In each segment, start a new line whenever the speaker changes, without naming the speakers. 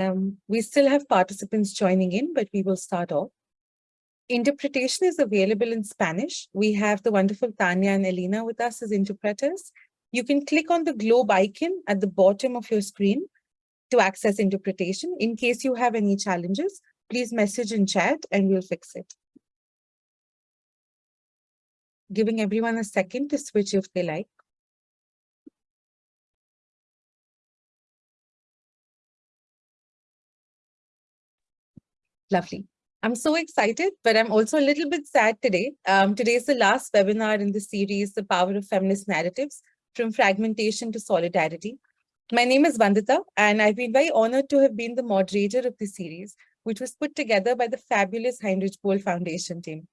Um, we still have participants joining in, but we will start off. Interpretation is available in Spanish. We have the wonderful Tanya and Elena with us as interpreters. You can click on the globe icon at the bottom of your screen to access interpretation. In case you have any challenges, please message in chat and we'll fix it. Giving everyone a second to switch if they like. Lovely. I'm so excited, but I'm also a little bit sad today. Um, today is the last webinar in the series, The Power of Feminist Narratives, From Fragmentation to Solidarity. My name is Vandita, and I've been very honored to have been the moderator of the series, which was put together by the fabulous Heinrich Böll Foundation team.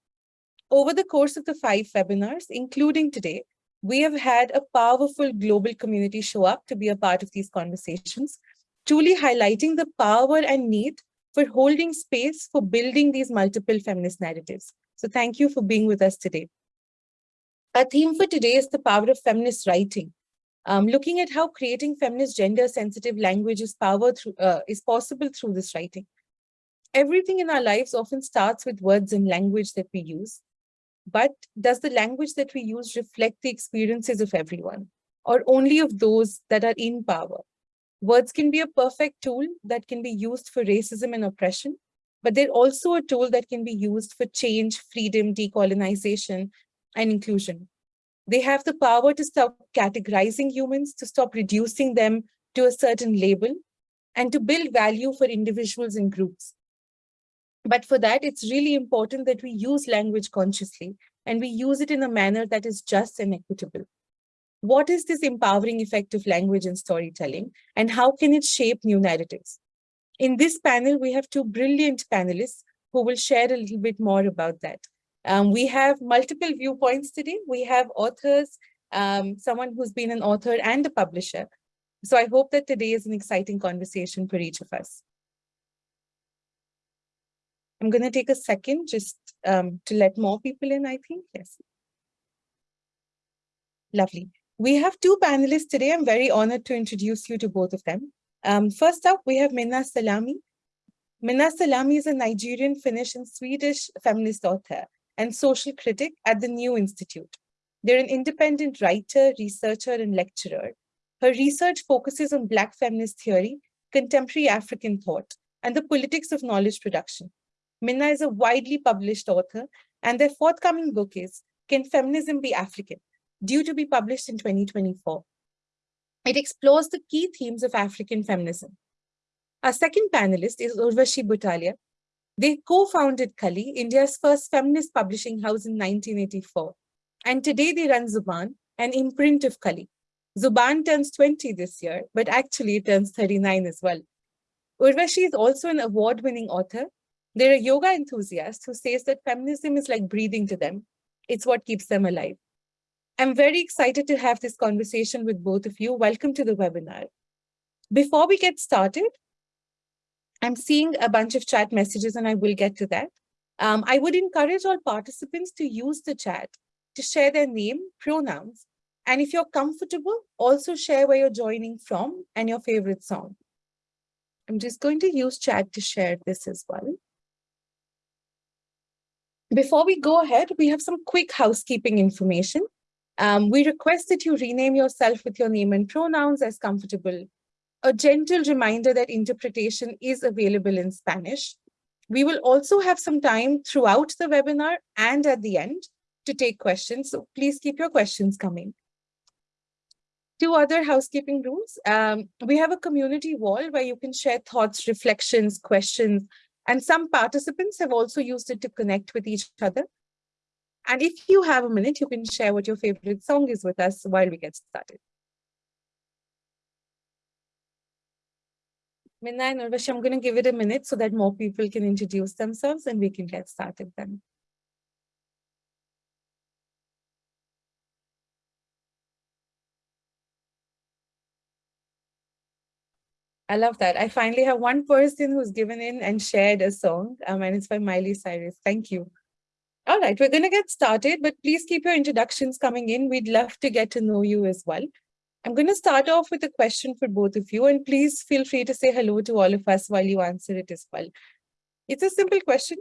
Over the course of the five webinars, including today, we have had a powerful global community show up to be a part of these conversations, truly highlighting the power and need for holding space for building these multiple feminist narratives. So thank you for being with us today. Our theme for today is the power of feminist writing, um, looking at how creating feminist gender-sensitive language is, power through, uh, is possible through this writing. Everything in our lives often starts with words and language that we use. But does the language that we use reflect the experiences of everyone, or only of those that are in power? Words can be a perfect tool that can be used for racism and oppression, but they're also a tool that can be used for change, freedom, decolonization, and inclusion. They have the power to stop categorizing humans, to stop reducing them to a certain label, and to build value for individuals and groups. But for that, it's really important that we use language consciously, and we use it in a manner that is just and equitable. What is this empowering effect of language and storytelling, and how can it shape new narratives? In this panel, we have two brilliant panelists who will share a little bit more about that. Um, we have multiple viewpoints today. We have authors, um, someone who's been an author and a publisher. So I hope that today is an exciting conversation for each of us. I'm going to take a second just um, to let more people in, I think. Yes. Lovely. We have two panelists today. I'm very honored to introduce you to both of them. Um, first up, we have Minna Salami. Minna Salami is a Nigerian, Finnish, and Swedish feminist author and social critic at the New Institute. They're an independent writer, researcher, and lecturer. Her research focuses on Black feminist theory, contemporary African thought, and the politics of knowledge production. Minna is a widely published author, and their forthcoming book is Can Feminism Be African? Due to be published in 2024. It explores the key themes of African feminism. Our second panelist is Urvashi Butalia. They co-founded Kali, India's first feminist publishing house in 1984. And today they run Zubaan, an imprint of Kali. Zubaan turns 20 this year, but actually turns 39 as well. Urvashi is also an award-winning author. They're a yoga enthusiast who says that feminism is like breathing to them. It's what keeps them alive. I'm very excited to have this conversation with both of you. Welcome to the webinar. Before we get started, I'm seeing a bunch of chat messages and I will get to that. Um, I would encourage all participants to use the chat to share their name, pronouns, and if you're comfortable, also share where you're joining from and your favorite song. I'm just going to use chat to share this as well. Before we go ahead, we have some quick housekeeping information. Um, we request that you rename yourself with your name and pronouns as comfortable. A gentle reminder that interpretation is available in Spanish. We will also have some time throughout the webinar and at the end to take questions. So please keep your questions coming. Two other housekeeping rules. Um, we have a community wall where you can share thoughts, reflections, questions, and some participants have also used it to connect with each other. And if you have a minute, you can share what your favorite song is with us while we get started. Minna and Urvashi, I'm going to give it a minute so that more people can introduce themselves and we can get started then. I love that. I finally have one person who's given in and shared a song, um, and it's by Miley Cyrus. Thank you. All right, we're going to get started, but please keep your introductions coming in. We'd love to get to know you as well. I'm going to start off with a question for both of you, and please feel free to say hello to all of us while you answer it as well. It's a simple question.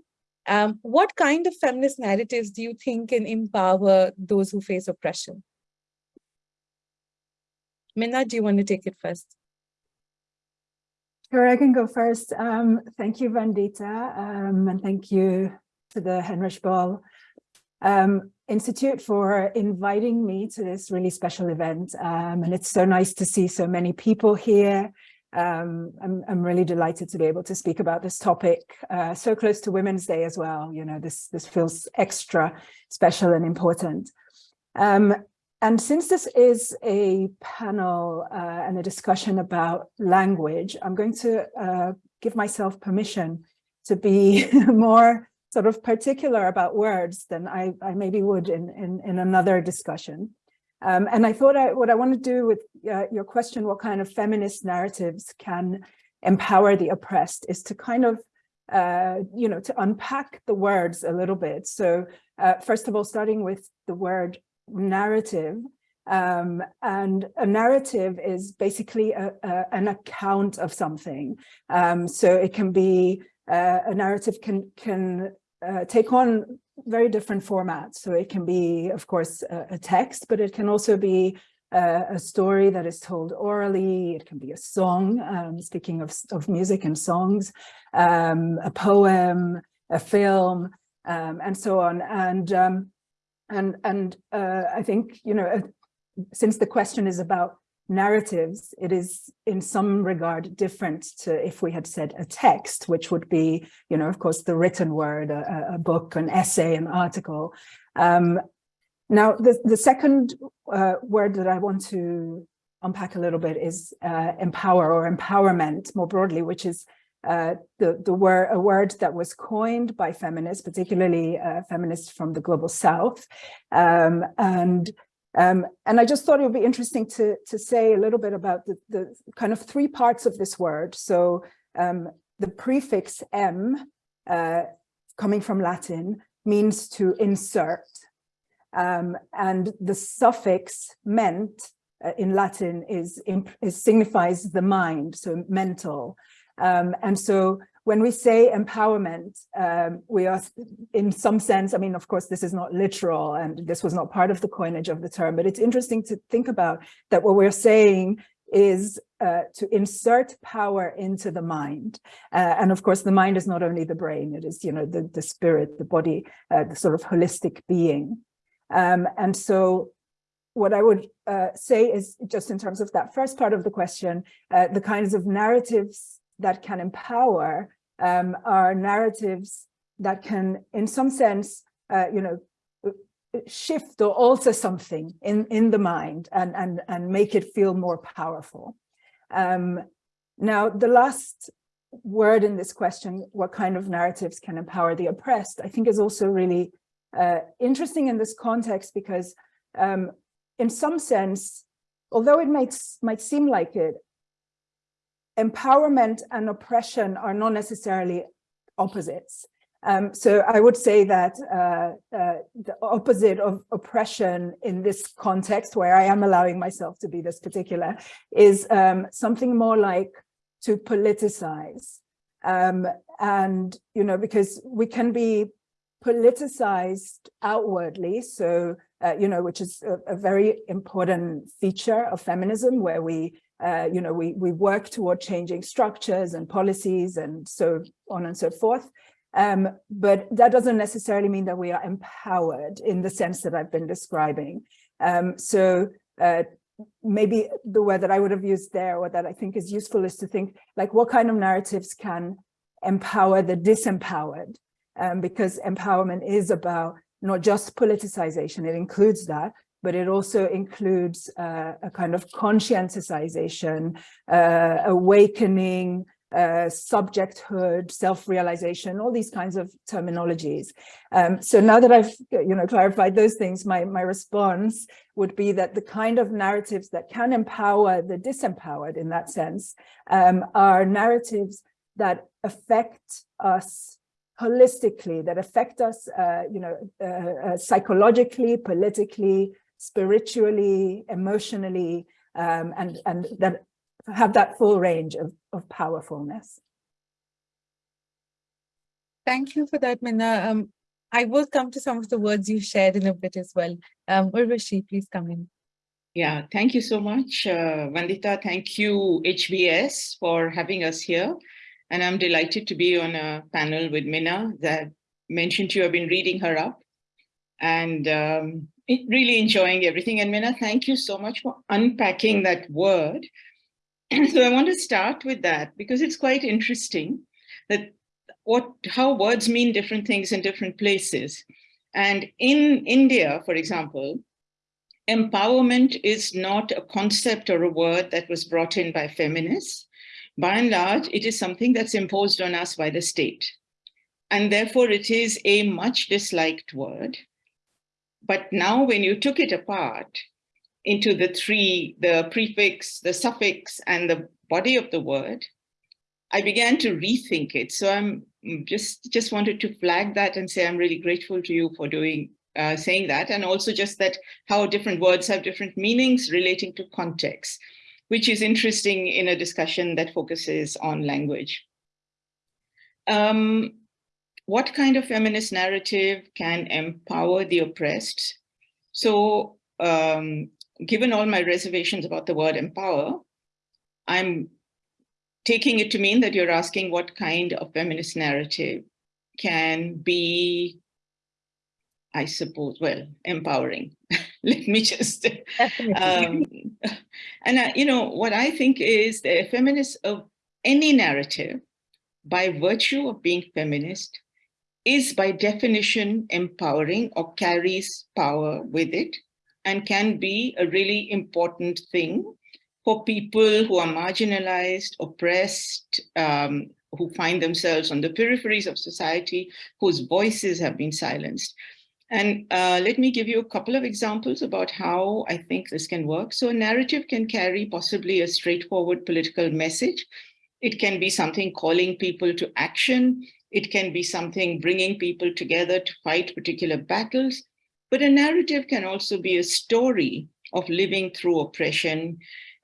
Um, what kind of feminist narratives do you think can empower those who face oppression? Minna, do you want to take it first?
Sure, I can go first. Um, thank you, Vandita, um, and thank you to the Heinrich Böll um, Institute for inviting me to this really special event. Um, and it's so nice to see so many people here. Um, I'm, I'm really delighted to be able to speak about this topic uh, so close to Women's Day as well. You know, this, this feels extra special and important. Um, and since this is a panel uh, and a discussion about language, I'm going to uh, give myself permission to be more sort of particular about words than I, I maybe would in, in, in another discussion. Um, and I thought I, what I want to do with uh, your question, what kind of feminist narratives can empower the oppressed, is to kind of, uh, you know, to unpack the words a little bit. So uh, first of all, starting with the word narrative, um, and a narrative is basically a, a, an account of something. Um, so it can be uh, a narrative can can uh, take on very different formats. So it can be, of course, a, a text, but it can also be a, a, story that is told orally. It can be a song, um, speaking of, of music and songs, um, a poem, a film, um, and so on. And um, and and uh, I think, you know, uh, since the question is about narratives, it is in some regard different to if we had said a text, which would be, you know, of course, the written word, a, a book, an essay, an article. Um, now, the, the second uh, word that I want to unpack a little bit is uh, empower or empowerment more broadly, which is uh, the, the word, a word that was coined by feminists, particularly uh, feminists from the global south. Um, and um, and I just thought it would be interesting to, to say a little bit about the, the kind of three parts of this word. So um, the prefix em, uh, coming from Latin, means to insert. Um, and the suffix ment uh, in Latin is, is signifies the mind, so mental. Um, and so when we say empowerment, um, we are in some sense, I mean, of course, this is not literal and this was not part of the coinage of the term, but it's interesting to think about that what we're saying is uh, to insert power into the mind. Uh, and of course, the mind is not only the brain, it is, you know, the, the spirit, the body, uh, the sort of holistic being. Um, and so what I would uh, say is just in terms of that first part of the question, uh, the kinds of narratives that can empower um, are narratives that can, in some sense, uh, you know, shift or alter something in, in the mind and, and, and make it feel more powerful. Um, now, the last word in this question, what kind of narratives can empower the oppressed, I think is also really uh, interesting in this context because um, in some sense, although it might, might seem like it, empowerment and oppression are not necessarily opposites. Um, so I would say that uh, uh, the opposite of oppression in this context, where I am allowing myself to be this particular, is um, something more like to politicize. Um, and, you know, because we can be politicized outwardly, so, uh, you know, which is a, a very important feature of feminism, where we uh, you know, we, we work toward changing structures and policies and so on and so forth. Um, but that doesn't necessarily mean that we are empowered in the sense that I've been describing. Um, so uh, maybe the word that I would have used there or that I think is useful is to think like what kind of narratives can empower the disempowered? Um, because empowerment is about not just politicization, it includes that, but it also includes uh, a kind of conscientization, uh, awakening, uh, subjecthood, self-realization, all these kinds of terminologies. Um, so now that I've you know clarified those things, my, my response would be that the kind of narratives that can empower the disempowered in that sense um, are narratives that affect us holistically, that affect us, uh, you know, uh, uh, psychologically, politically, spiritually, emotionally, um, and, and that have that full range of, of powerfulness.
Thank you for that, Minna. Um, I will come to some of the words you shared in a bit as well. Um, Urvashi, please come in.
Yeah, thank you so much, uh, Vandita. Thank you, HBS, for having us here. And I'm delighted to be on a panel with Minna that mentioned you I've been reading her up and um, really enjoying everything. And Minna, thank you so much for unpacking that word. And so I want to start with that because it's quite interesting that what how words mean different things in different places. And in India, for example, empowerment is not a concept or a word that was brought in by feminists. By and large, it is something that's imposed on us by the state. And therefore it is a much disliked word. But now when you took it apart into the three, the prefix, the suffix, and the body of the word, I began to rethink it. So I'm just, just wanted to flag that and say I'm really grateful to you for doing uh, saying that, and also just that how different words have different meanings relating to context, which is interesting in a discussion that focuses on language. Um, what kind of feminist narrative can empower the oppressed? So um, given all my reservations about the word empower, I'm taking it to mean that you're asking what kind of feminist narrative can be, I suppose, well, empowering. Let me just, um, and uh, you know, what I think is the feminist of any narrative, by virtue of being feminist, is by definition empowering or carries power with it and can be a really important thing for people who are marginalized, oppressed, um, who find themselves on the peripheries of society, whose voices have been silenced. And uh, let me give you a couple of examples about how I think this can work. So a narrative can carry possibly a straightforward political message. It can be something calling people to action. It can be something bringing people together to fight particular battles. But a narrative can also be a story of living through oppression,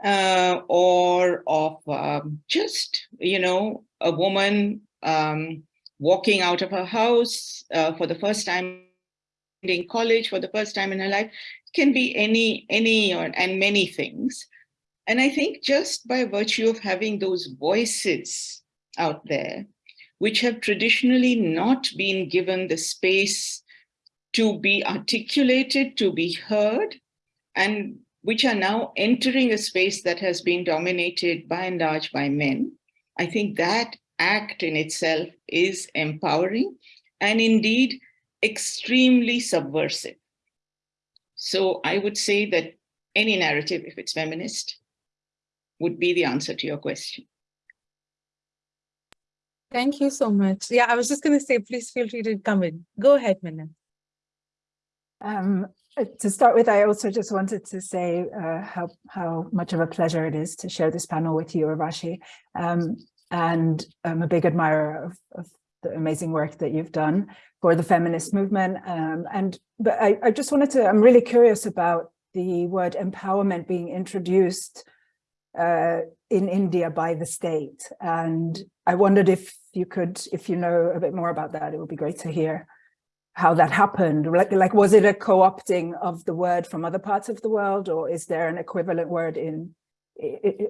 uh, or of um, just, you know, a woman um, walking out of her house uh, for the first time in college for the first time in her life can be any, any or, and many things. And I think just by virtue of having those voices out there, which have traditionally not been given the space to be articulated, to be heard, and which are now entering a space that has been dominated by and large by men. I think that act in itself is empowering and indeed extremely subversive. So I would say that any narrative, if it's feminist, would be the answer to your question.
Thank you so much. Yeah, I was just going to say, please feel free to come in. Go ahead, Minna.
Um, uh, to start with, I also just wanted to say uh, how, how much of a pleasure it is to share this panel with you, Urvashi. Um, and I'm a big admirer of, of, the amazing work that you've done for the feminist movement. Um, and but I, I just wanted to, I'm really curious about the word empowerment being introduced uh, in India by the state. And I wondered if you could, if you know a bit more about that, it would be great to hear how that happened? Like, like was it a co-opting of the word from other parts of the world, or is there an equivalent word in,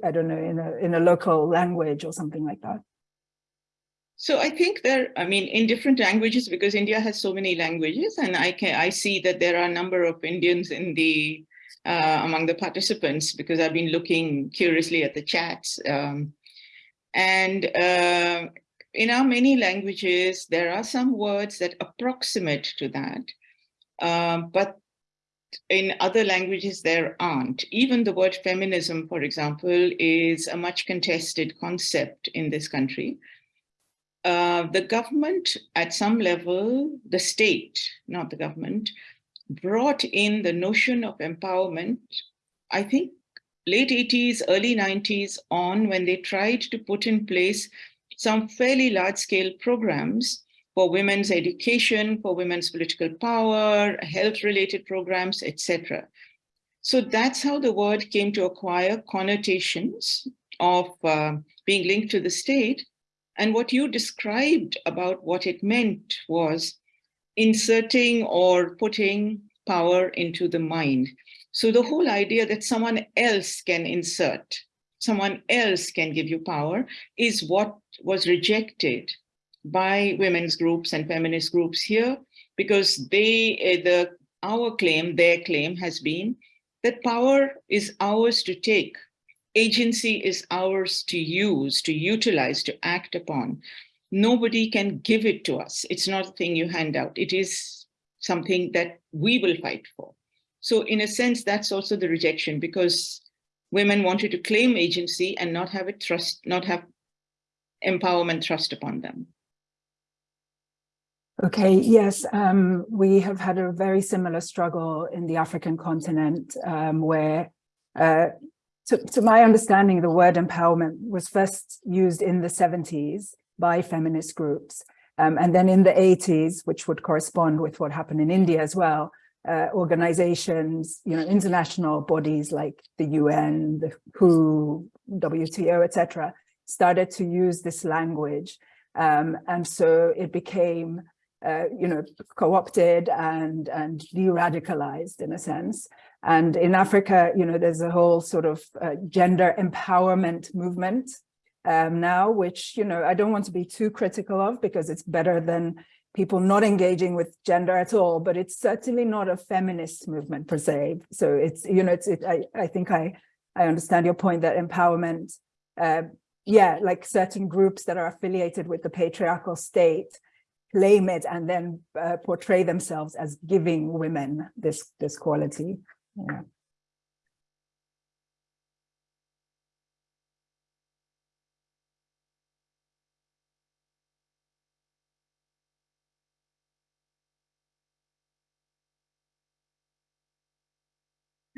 I don't know, in a in a local language or something like that?
So I think there, I mean, in different languages, because India has so many languages, and I can I see that there are a number of Indians in the uh, among the participants because I've been looking curiously at the chats. Um, and uh, in our many languages, there are some words that approximate to that, um, but in other languages there aren't. Even the word feminism, for example, is a much contested concept in this country. Uh, the government at some level, the state, not the government, brought in the notion of empowerment, I think late 80s, early 90s on when they tried to put in place some fairly large scale programs for women's education, for women's political power, health related programs, etc. So that's how the word came to acquire connotations of uh, being linked to the state. And what you described about what it meant was inserting or putting power into the mind. So the whole idea that someone else can insert, someone else can give you power is what was rejected by women's groups and feminist groups here because they, eh, the our claim, their claim has been that power is ours to take. Agency is ours to use, to utilize, to act upon. Nobody can give it to us. It's not a thing you hand out. It is something that we will fight for. So in a sense, that's also the rejection because women wanted to claim agency and not have it trust, not have empowerment thrust upon them.
Okay, yes, um, we have had a very similar struggle in the African continent um, where, uh, to, to, my understanding, the word empowerment was first used in the 70s by feminist groups. Um, and then in the 80s, which would correspond with what happened in India as well, uh, organizations, you know, international bodies like the UN, the WHO, WTO, etc., started to use this language. Um, and so it became uh, you know, co-opted and, and de-radicalized in a sense. And in Africa, you know, there's a whole sort of uh, gender empowerment movement um, now, which, you know, I don't want to be too critical of because it's better than people not engaging with gender at all, but it's certainly not a feminist movement per se. So it's, you know, it's, it, I, I think I, I understand your point that empowerment, uh, yeah, like certain groups that are affiliated with the patriarchal state claim it and then uh, portray themselves as giving women this this quality yeah.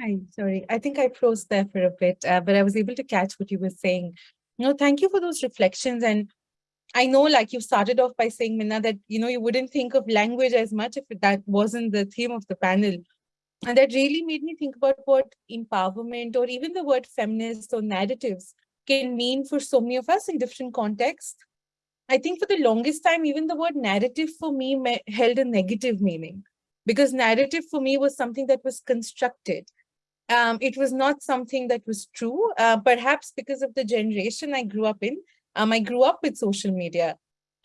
Hi, sorry. I think I froze there for a bit, uh, but I was able to catch what you were saying. Know, thank you for those reflections. And I know like you started off by saying, Minna, that, you know, you wouldn't think of language as much if that wasn't the theme of the panel. And that really made me think about what empowerment or even the word feminist or narratives can mean for so many of us in different contexts. I think for the longest time, even the word narrative for me held a negative meaning because narrative for me was something that was constructed. Um, it was not something that was true, uh, perhaps because of the generation I grew up in. Um, I grew up with social media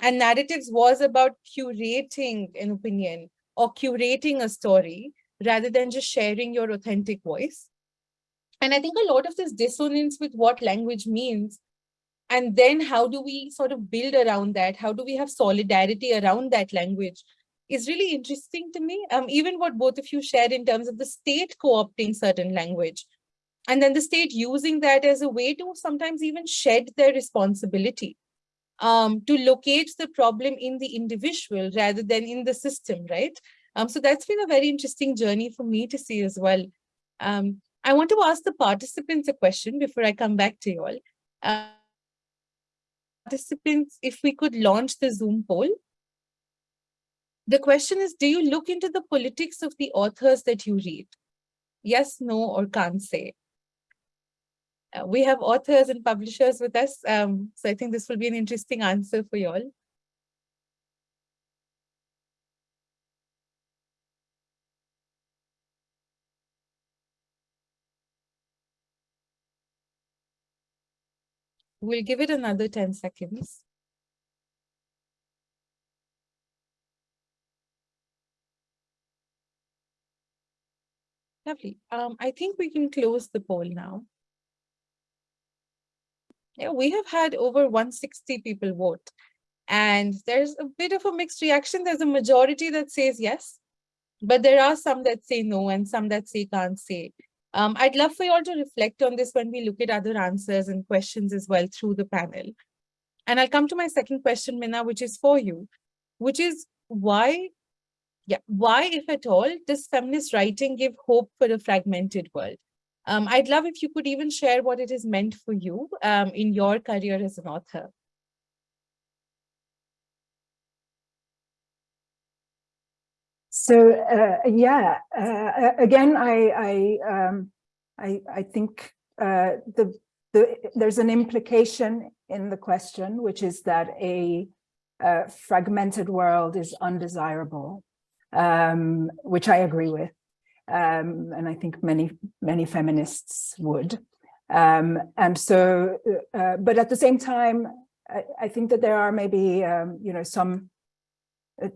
and narratives was about curating an opinion or curating a story rather than just sharing your authentic voice. And I think a lot of this dissonance with what language means and then how do we sort of build around that? How do we have solidarity around that language is really interesting to me. Um, even what both of you shared in terms of the state co-opting certain language and then the state using that as a way to sometimes even shed their responsibility um, to locate the problem in the individual rather than in the system, right? Um, so that's been a very interesting journey for me to see as well. Um, I want to ask the participants a question before I come back to you all. Uh, participants, if we could launch the Zoom poll. The question is, do you look into the politics of the authors that you read? Yes, no, or can't say. Uh, we have authors and publishers with us. Um, so I think this will be an interesting answer for you all. We'll give it another 10 seconds. Lovely. Um, I think we can close the poll now. Yeah, we have had over 160 people vote. And there's a bit of a mixed reaction. There's a majority that says yes, but there are some that say no and some that say can't say. Um, I'd love for you all to reflect on this when we look at other answers and questions as well through the panel. And I'll come to my second question, Minna, which is for you, which is why, yeah, why, if at all, does feminist writing give hope for a fragmented world? Um, I'd love if you could even share what it is meant for you um, in your career as an author.
so uh, yeah, uh, again, I I um, I, I think uh, the the there's an implication in the question, which is that a, a fragmented world is undesirable, um, which I agree with, um, and I think many many feminists would. Um, and so, uh, but at the same time, I, I, think that there are maybe um, you know some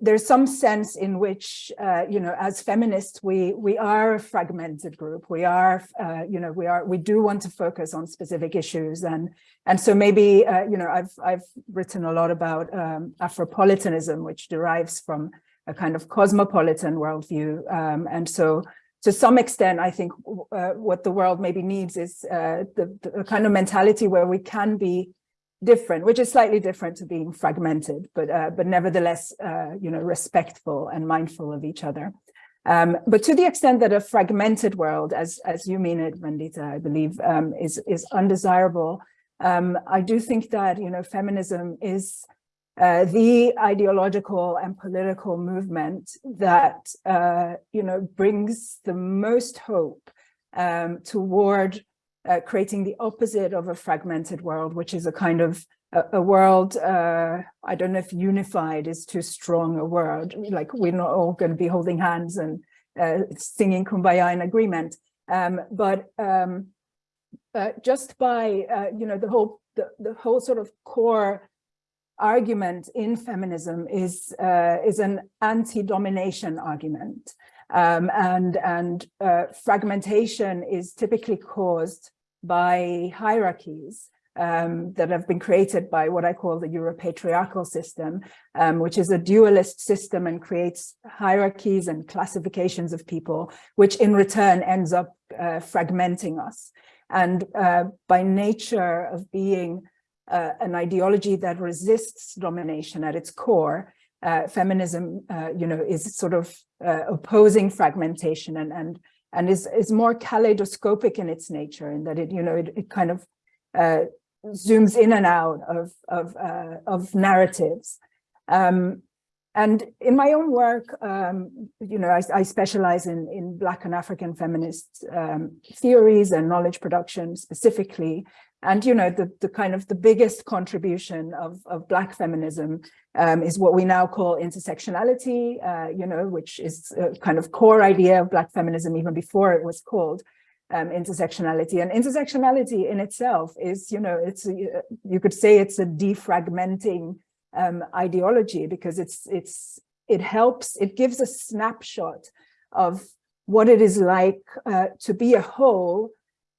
there's some sense in which, uh, you know, as feminists, we we are a fragmented group. We are, uh, you know, we are we do want to focus on specific issues, and and so maybe, uh, you know, I've I've written a lot about um, Afropolitanism, which derives from a kind of cosmopolitan worldview, um, and so to some extent, I think uh, what the world maybe needs is uh, the, the kind of mentality where we can be different, which is slightly different to being fragmented, but uh, but nevertheless, uh, you know, respectful and mindful of each other. Um, but to the extent that a fragmented world, as as you mean it, Vandita, I believe, um, is is undesirable. Um, I do think that you know feminism is uh, the ideological and political movement that uh, you know brings the most hope um, toward uh, creating the opposite of a fragmented world, which is a kind of a, world, uh, I don't know if unified is too strong a word, like we're not all going to be holding hands and uh, singing Kumbaya in agreement. Um, but um, uh, just by, you know, the whole, the, the whole sort of core argument in feminism is, uh, is an anti-domination argument. Um, and and uh, fragmentation is typically caused by hierarchies um, that have been created by what I call the Europatriarchal system, um, which is a dualist system and creates hierarchies and classifications of people, which in return ends up uh, fragmenting us. And uh, by nature of being uh, an ideology that resists domination at its core, uh, feminism, uh, you know, is sort of uh, opposing fragmentation and and and is is more kaleidoscopic in its nature, in that it, you know, it, it kind of uh, zooms in and out of of of narratives. Um, and in my own work, um, you know, I, I, specialize in, in Black and African feminist um, theories and knowledge production specifically. And, you know, the, the kind of the biggest contribution of, of Black feminism um, is what we now call intersectionality, uh, you know, which is a kind of core idea of Black feminism even before it was called um, intersectionality. And intersectionality in itself is, you know, it's a, you could say it's a defragmenting um, ideology because it's it's it helps, it gives a snapshot of what it is like uh, to be a whole,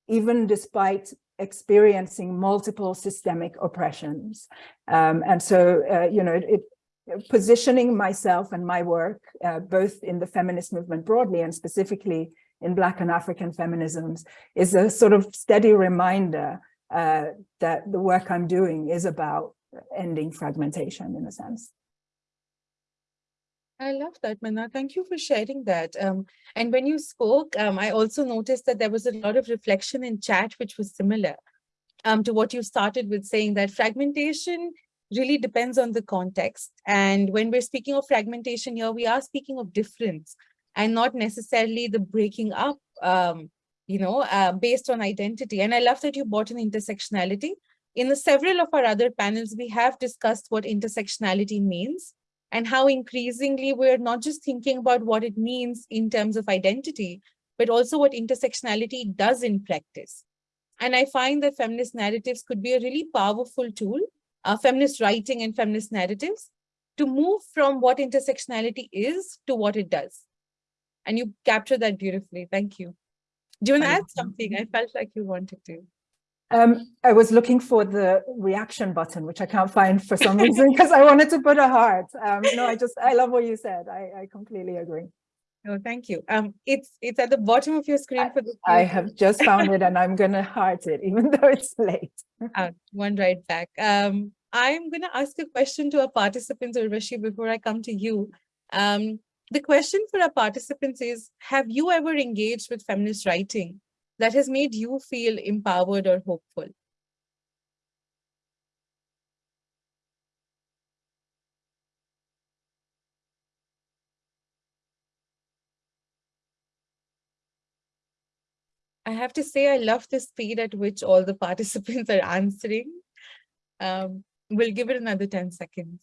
even despite experiencing multiple systemic oppressions. Um, and so, uh, you know, it, it, positioning myself and my work, uh, both in the feminist movement broadly and specifically in Black and African feminisms, is a sort of steady reminder uh, that the work I'm doing is about ending fragmentation in a sense.
I love that, Minna. Thank you for sharing that. Um, and when you spoke, um, I also noticed that there was a lot of reflection in chat, which was similar um, to what you started with saying that fragmentation really depends on the context. And when we're speaking of fragmentation here, we are speaking of difference and not necessarily the breaking up, um, you know, uh, based on identity. And I love that you brought in intersectionality. In the several of our other panels, we have discussed what intersectionality means and how increasingly we're not just thinking about what it means in terms of identity, but also what intersectionality does in practice. And I find that feminist narratives could be a really powerful tool, uh, feminist writing and feminist narratives, to move from what intersectionality is to what it does. And you captured that beautifully. Thank you. Do you want to add something? I felt like you wanted to.
Um, I was looking for the reaction button, which I can't find for some reason because I wanted to put a heart. Um, no, I just, I love what you said. I, I completely agree.
No, thank you. Um, it's it's at the bottom of your screen for the.
I have just found it and I'm gonna heart it, even though it's late.
uh, one right back. Um, I'm gonna ask a question to our participants, Urvashi, before I come to you. Um, the question for our participants is, have you ever engaged with feminist writing that has made you feel empowered or hopeful? I have to say I love the speed at which all the participants are answering. Um, we'll give it another 10 seconds.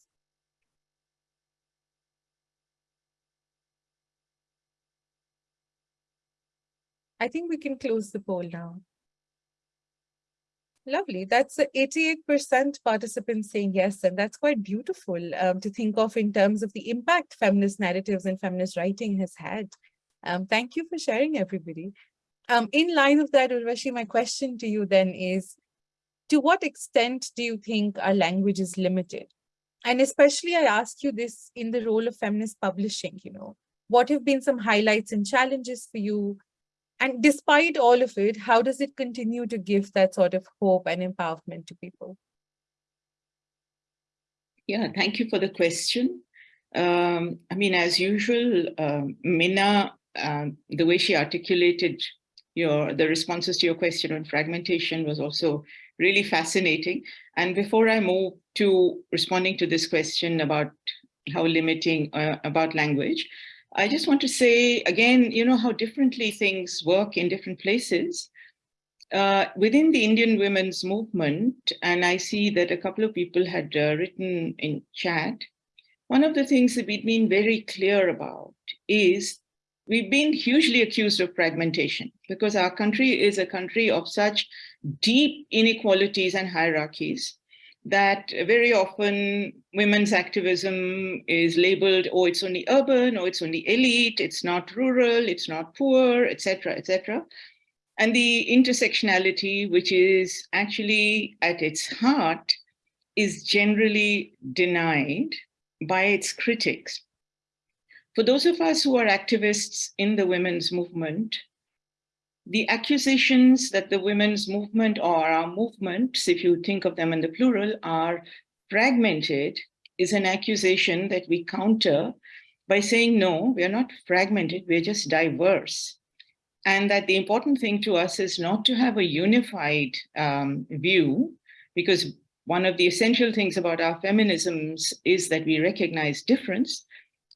I think we can close the poll now. Lovely. That's 88% participants saying yes, and that's quite beautiful um, to think of in terms of the impact feminist narratives and feminist writing has had. Um, thank you for sharing, everybody. Um, in line of that, Urvashi, my question to you then is, to what extent do you think our language is limited? And especially I ask you this in the role of feminist publishing, you know, what have been some highlights and challenges for you and despite all of it, how does it continue to give that sort of hope and empowerment to people?
Yeah, thank you for the question. Um, I mean, as usual, uh, Minna, um, the way she articulated your the responses to your question on fragmentation was also really fascinating. And before I move to responding to this question about how limiting uh, about language, I just want to say again, you know, how differently things work in different places. Uh, within the Indian women's movement, and I see that a couple of people had uh, written in chat, one of the things that we've been very clear about is we've been hugely accused of fragmentation because our country is a country of such deep inequalities and hierarchies that very often women's activism is labeled, oh, it's only urban, or it's only elite, it's not rural, it's not poor, etc., etc. And the intersectionality, which is actually at its heart, is generally denied by its critics. For those of us who are activists in the women's movement, the accusations that the women's movement or our movements, if you think of them in the plural, are fragmented is an accusation that we counter by saying, no, we are not fragmented, we're just diverse. And that the important thing to us is not to have a unified um, view, because one of the essential things about our feminisms is that we recognize difference,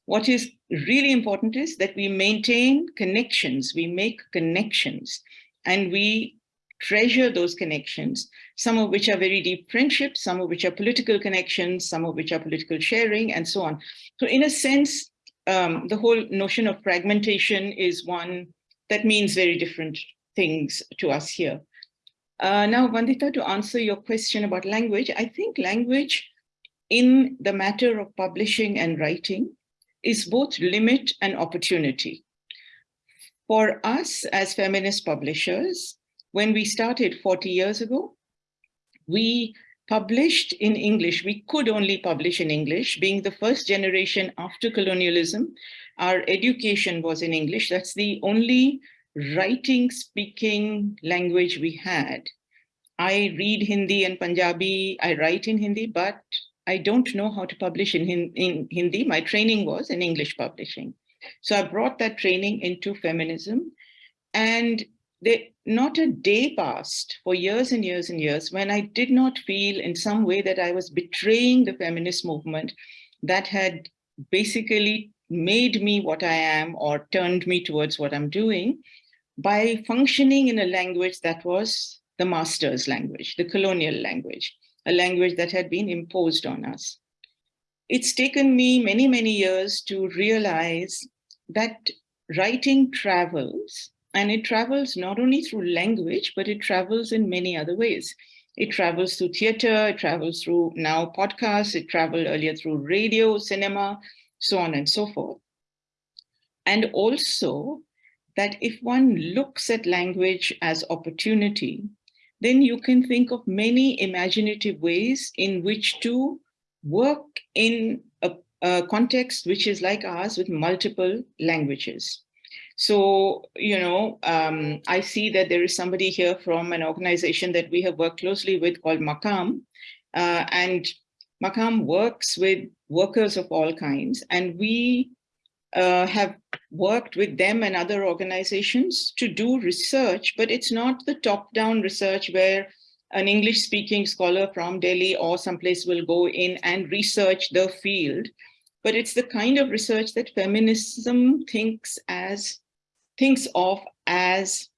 what is really important is that we maintain connections, we make connections, and we treasure those connections, some of which are very deep friendships, some of which are political connections, some of which are political sharing, and so on. So in a sense, um, the whole notion of fragmentation is one that means very different things to us here. Uh, now, Vandita, to answer your question about language, I think language in the matter of publishing and writing is both limit and opportunity. For us as feminist publishers, when we started 40 years ago, we published in English. We could only publish in English, being the first generation after colonialism. Our education was in English. That's the only writing, speaking language we had. I read Hindi and Punjabi, I write in Hindi, but I don't know how to publish in, in Hindi. My training was in English publishing. So I brought that training into feminism and they, not a day passed for years and years and years when I did not feel in some way that I was betraying the feminist movement that had basically made me what I am or turned me towards what I'm doing by functioning in a language that was the master's language, the colonial language a language that had been imposed on us. It's taken me many, many years to realize that writing travels, and it travels not only through language, but it travels in many other ways. It travels through theater, it travels through now podcasts, it traveled earlier through radio, cinema, so on and so forth. And also that if one looks at language as opportunity, then you can think of many imaginative ways in which to work in a, a, context which is like ours with multiple languages. So, you know, um, I see that there is somebody here from an organization that we have worked closely with called Makam. Uh, and Makam works with workers of all kinds. And we uh, have worked with them and other organizations to do research, but it's not the top-down research where an English-speaking scholar from Delhi or someplace will go in and research the field, but it's the kind of research that feminism thinks as thinks of as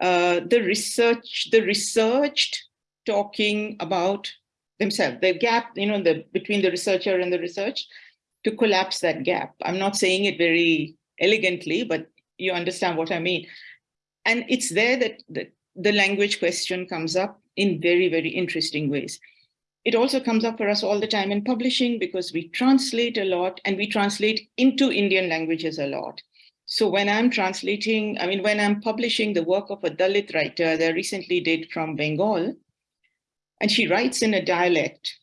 uh, the research, the researched talking about themselves, the gap, you know, the between the researcher and the research, to collapse that gap. I'm not saying it very elegantly, but you understand what I mean. And it's there that the, the language question comes up in very, very interesting ways. It also comes up for us all the time in publishing because we translate a lot and we translate into Indian languages a lot. So when I'm translating, I mean, when I'm publishing the work of a Dalit writer that I recently did from Bengal, and she writes in a dialect,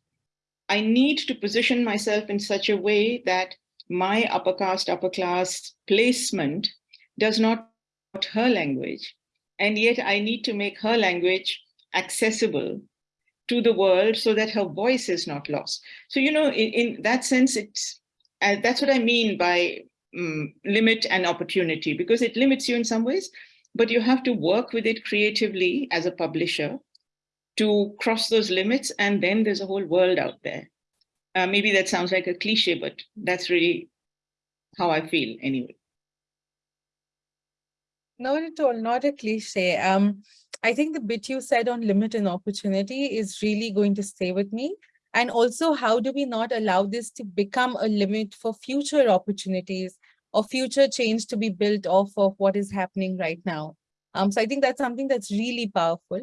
I need to position myself in such a way that my upper caste, upper class placement does not her language. And yet I need to make her language accessible to the world so that her voice is not lost. So, you know, in, in that sense, it's, uh, that's what I mean by um, limit and opportunity, because it limits you in some ways, but you have to work with it creatively as a publisher to cross those limits. And then there's a whole world out there. Uh, maybe that sounds like a cliche, but that's really how I feel anyway.
Not at all, not a cliche. Um, I think the bit you said on limit and opportunity is really going to stay with me. And also, how do we not allow this to become a limit for future opportunities or future change to be built off of what is happening right now? Um, so I think that's something that's really powerful.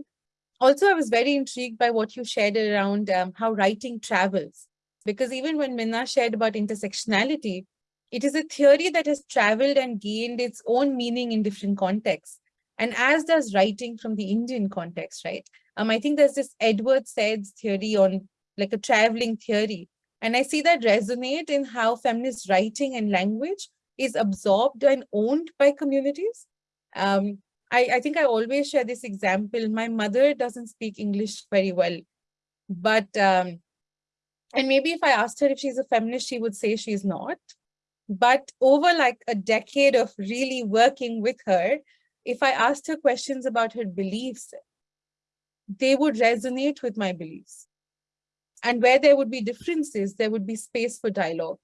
Also, I was very intrigued by what you shared around um, how writing travels, because even when Minna shared about intersectionality, it is a theory that has traveled and gained its own meaning in different contexts. And as does writing from the Indian context, right? Um, I think there's this Edward Said's theory on like a traveling theory. And I see that resonate in how feminist writing and language is absorbed and owned by communities. Um, I, I think I always share this example. My mother doesn't speak English very well, but, um, and maybe if I asked her if she's a feminist, she would say she's not. But over like a decade of really working with her, if I asked her questions about her beliefs, they would resonate with my beliefs. And where there would be differences, there would be space for dialogue.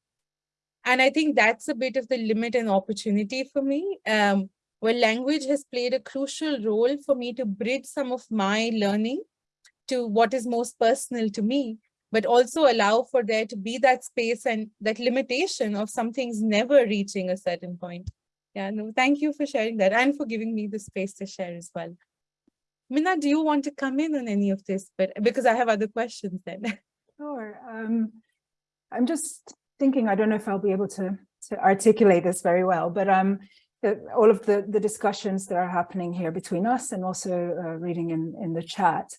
And I think that's a bit of the limit and opportunity for me, um, where language has played a crucial role for me to bridge some of my learning to what is most personal to me, but also allow for there to be that space and that limitation of some things never reaching a certain point. Yeah, no, thank you for sharing that and for giving me the space to share as well. Minna, do you want to come in on any of this? But because I have other questions then.
Sure. Um, I'm just thinking, I don't know if I'll be able to, to articulate this very well, but um, all of the, the discussions that are happening here between us and also uh, reading in, in the chat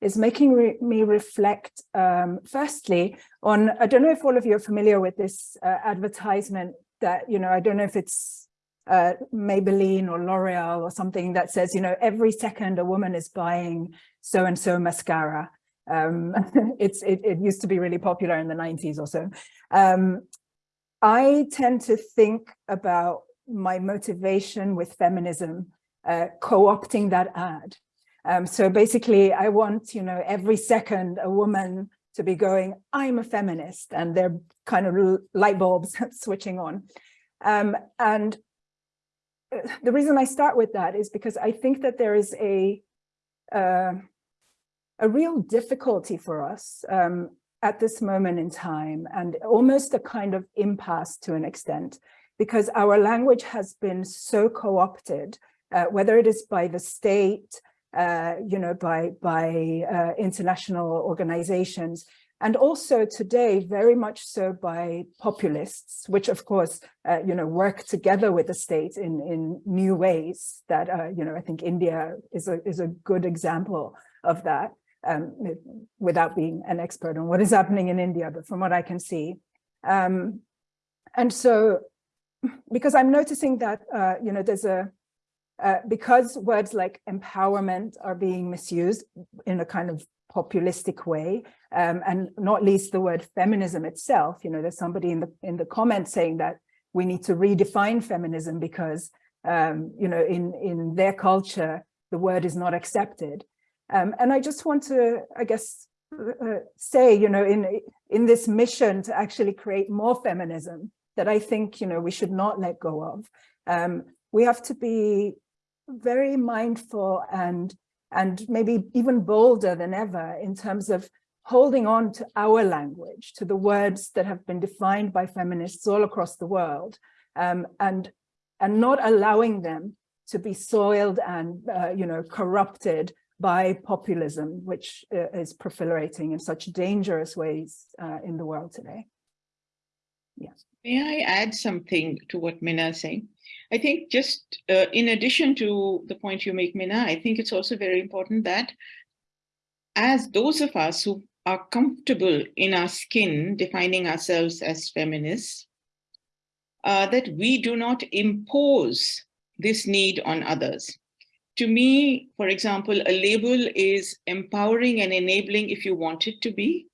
is making re me reflect, um, firstly, on, I don't know if all of you are familiar with this uh, advertisement that, you know, I don't know if it's uh, Maybelline or L'Oreal or something that says, you know, every second a woman is buying so-and-so mascara. Um, it's it, it, used to be really popular in the 90s or so. Um, I tend to think about my motivation with feminism uh, co-opting that ad. Um, so basically, I want, you know, every second a woman to be going, I'm a feminist, and they're kind of light bulbs switching on. Um, and uh, the reason I start with that is because I think that there is a uh, a real difficulty for us um, at this moment in time and almost a kind of impasse to an extent because our language has been so co-opted, uh, whether it is by the state, uh, you know, by, by uh, international organizations, and also today very much so by populists, which of course, uh, you know, work together with the state in, in new ways that, uh, you know, I think India is a, is a good example of that, um, without being an expert on what is happening in India, but from what I can see. Um, and so, because I'm noticing that, uh, you know, there's a, uh, because words like empowerment are being misused in a kind of populistic way, um, and not least the word feminism itself. You know, there's somebody in the in the comments saying that we need to redefine feminism because, um, you know, in in their culture, the word is not accepted. Um, and I just want to, I guess, uh, say, you know, in in this mission to actually create more feminism that I think, you know, we should not let go of. Um, we have to be very mindful and and maybe even bolder than ever in terms of holding on to our language, to the words that have been defined by feminists all across the world, um, and, and not allowing them to be soiled and, uh, you know, corrupted by populism, which uh, is proliferating in such dangerous ways uh, in the world today. Yes.
May I add something to what Minna is saying? I think just uh, in addition to the point you make, Minna, I think it's also very important that as those of us who are comfortable in our skin, defining ourselves as feminists, uh, that we do not impose this need on others. To me, for example, a label is empowering and enabling if you want it to be.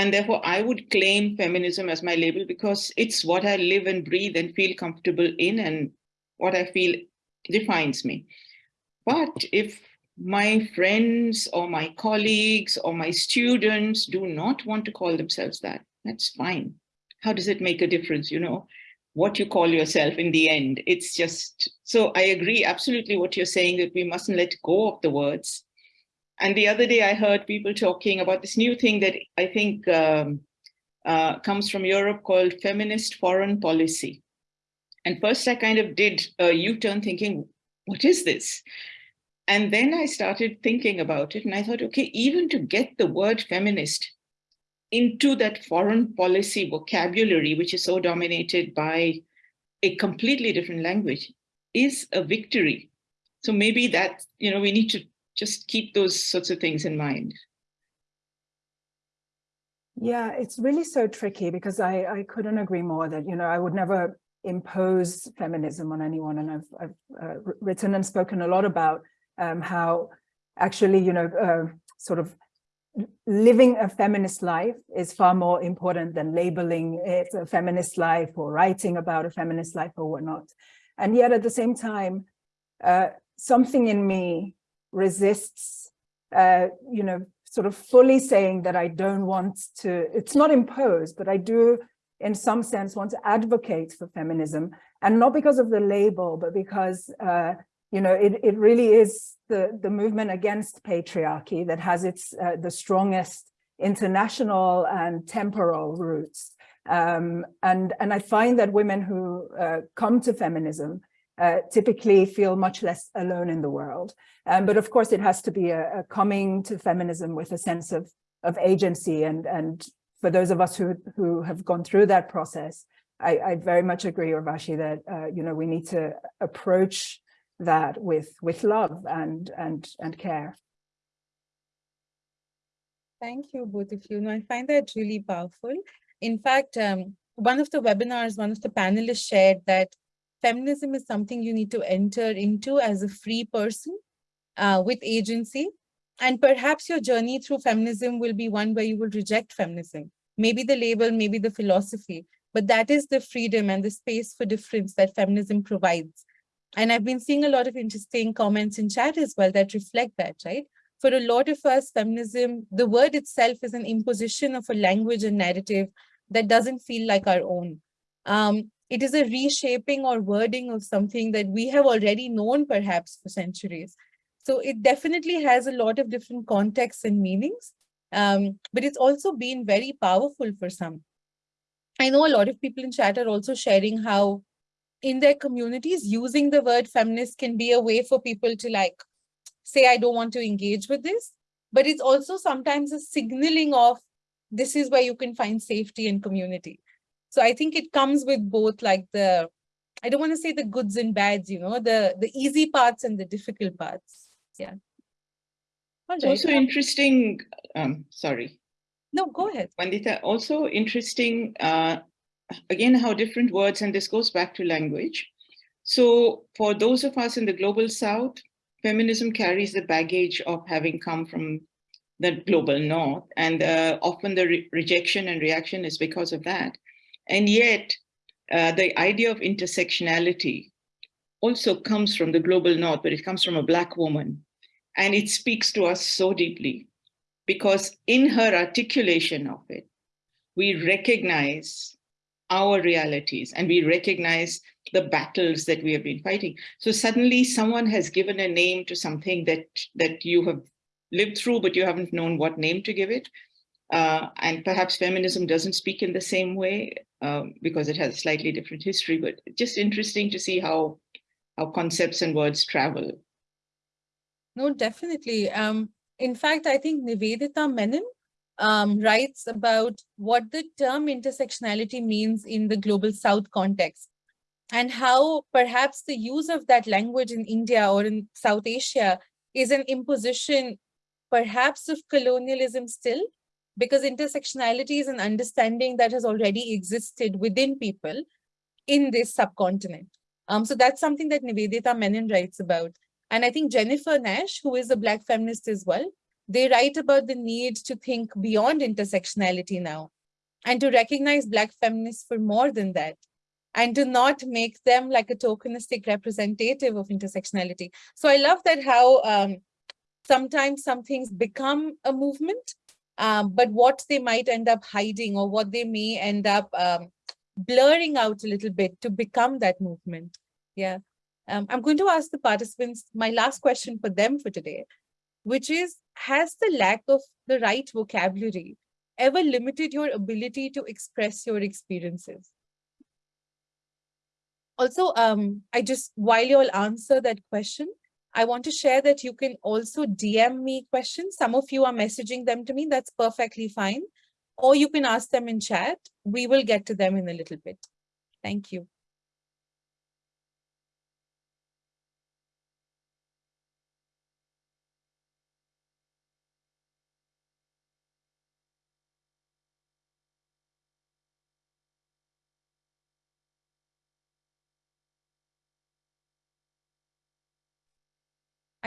And therefore, I would claim feminism as my label because it's what I live and breathe and feel comfortable in and what I feel defines me. But if my friends or my colleagues or my students do not want to call themselves that, that's fine. How does it make a difference, you know, what you call yourself in the end? It's just, so I agree absolutely what you're saying that we mustn't let go of the words. And the other day I heard people talking about this new thing that I think um, uh, comes from Europe called feminist foreign policy. And first I kind of did a U-turn thinking, what is this? And then I started thinking about it and I thought, okay, even to get the word feminist into that foreign policy vocabulary, which is so dominated by a completely different language, is a victory. So maybe that, you know, we need to just keep those sorts of things in mind.
Yeah, it's really so tricky because I, I couldn't agree more that, you know, I would never impose feminism on anyone. And I've, I've uh, written and spoken a lot about um, how actually, you know, uh, sort of living a feminist life is far more important than labeling it a feminist life or writing about a feminist life or whatnot. And yet at the same time, uh, something in me resists, uh, you know, sort of fully saying that I don't want to, it's not imposed, but I do in some sense want to advocate for feminism and not because of the label, but because uh, you know, it, it really is the, the movement against patriarchy that has its uh, the strongest international and temporal roots. Um, and, and I find that women who uh, come to feminism uh, typically feel much less alone in the world. Um, but of course, it has to be a, a, coming to feminism with a sense of, of agency. And, and for those of us who, who have gone through that process, I, I very much agree, Urvashi, that, uh, you know, we need to approach that with with love and and and care.
Thank you, both of you. No, I find that really powerful. In fact, um, one of the webinars, one of the panelists shared that feminism is something you need to enter into as a free person uh, with agency. And perhaps your journey through feminism will be one where you will reject feminism. Maybe the label, maybe the philosophy, but that is the freedom and the space for difference that feminism provides. And I've been seeing a lot of interesting comments in chat as well that reflect that, right? For a lot of us, feminism, the word itself is an imposition of a language and narrative that doesn't feel like our own. Um, it is a reshaping or wording of something that we have already known perhaps for centuries. So it definitely has a lot of different contexts and meanings, um, but it's also been very powerful for some. I know a lot of people in chat are also sharing how in their communities, using the word feminist can be a way for people to like say, I don't want to engage with this. But it's also sometimes a signaling of this is where you can find safety and community. So I think it comes with both like the, I don't want to say the goods and bads, you know, the, the easy parts and the difficult parts. Yeah.
It's also interesting, um, sorry.
No, go ahead.
Vandita, also interesting uh, again, how different words, and this goes back to language. So for those of us in the global south, feminism carries the baggage of having come from the global north, and uh, often the re rejection and reaction is because of that. And yet, uh, the idea of intersectionality also comes from the global north, but it comes from a black woman. And it speaks to us so deeply because in her articulation of it, we recognize our realities and we recognize the battles that we have been fighting. So suddenly someone has given a name to something that, that you have lived through, but you haven't known what name to give it. Uh, and perhaps feminism doesn't speak in the same way um, because it has a slightly different history, but just interesting to see how, how concepts and words travel.
No, definitely. Um, in fact, I think Nivedita Menon um, writes about what the term intersectionality means in the global South context and how perhaps the use of that language in India or in South Asia is an imposition perhaps of colonialism still, because intersectionality is an understanding that has already existed within people in this subcontinent. Um, so that's something that Nivedita Menon writes about. And I think Jennifer Nash, who is a Black feminist as well, they write about the need to think beyond intersectionality now and to recognize Black feminists for more than that and to not make them like a tokenistic representative of intersectionality. So I love that how um, sometimes some things become a movement, um, but what they might end up hiding or what they may end up um, blurring out a little bit to become that movement. Yeah. Um, I'm going to ask the participants my last question for them for today, which is, has the lack of the right vocabulary ever limited your ability to express your experiences? Also, um, I just, while you all answer that question, I want to share that you can also DM me questions. Some of you are messaging them to me. That's perfectly fine. Or you can ask them in chat. We will get to them in a little bit. Thank you.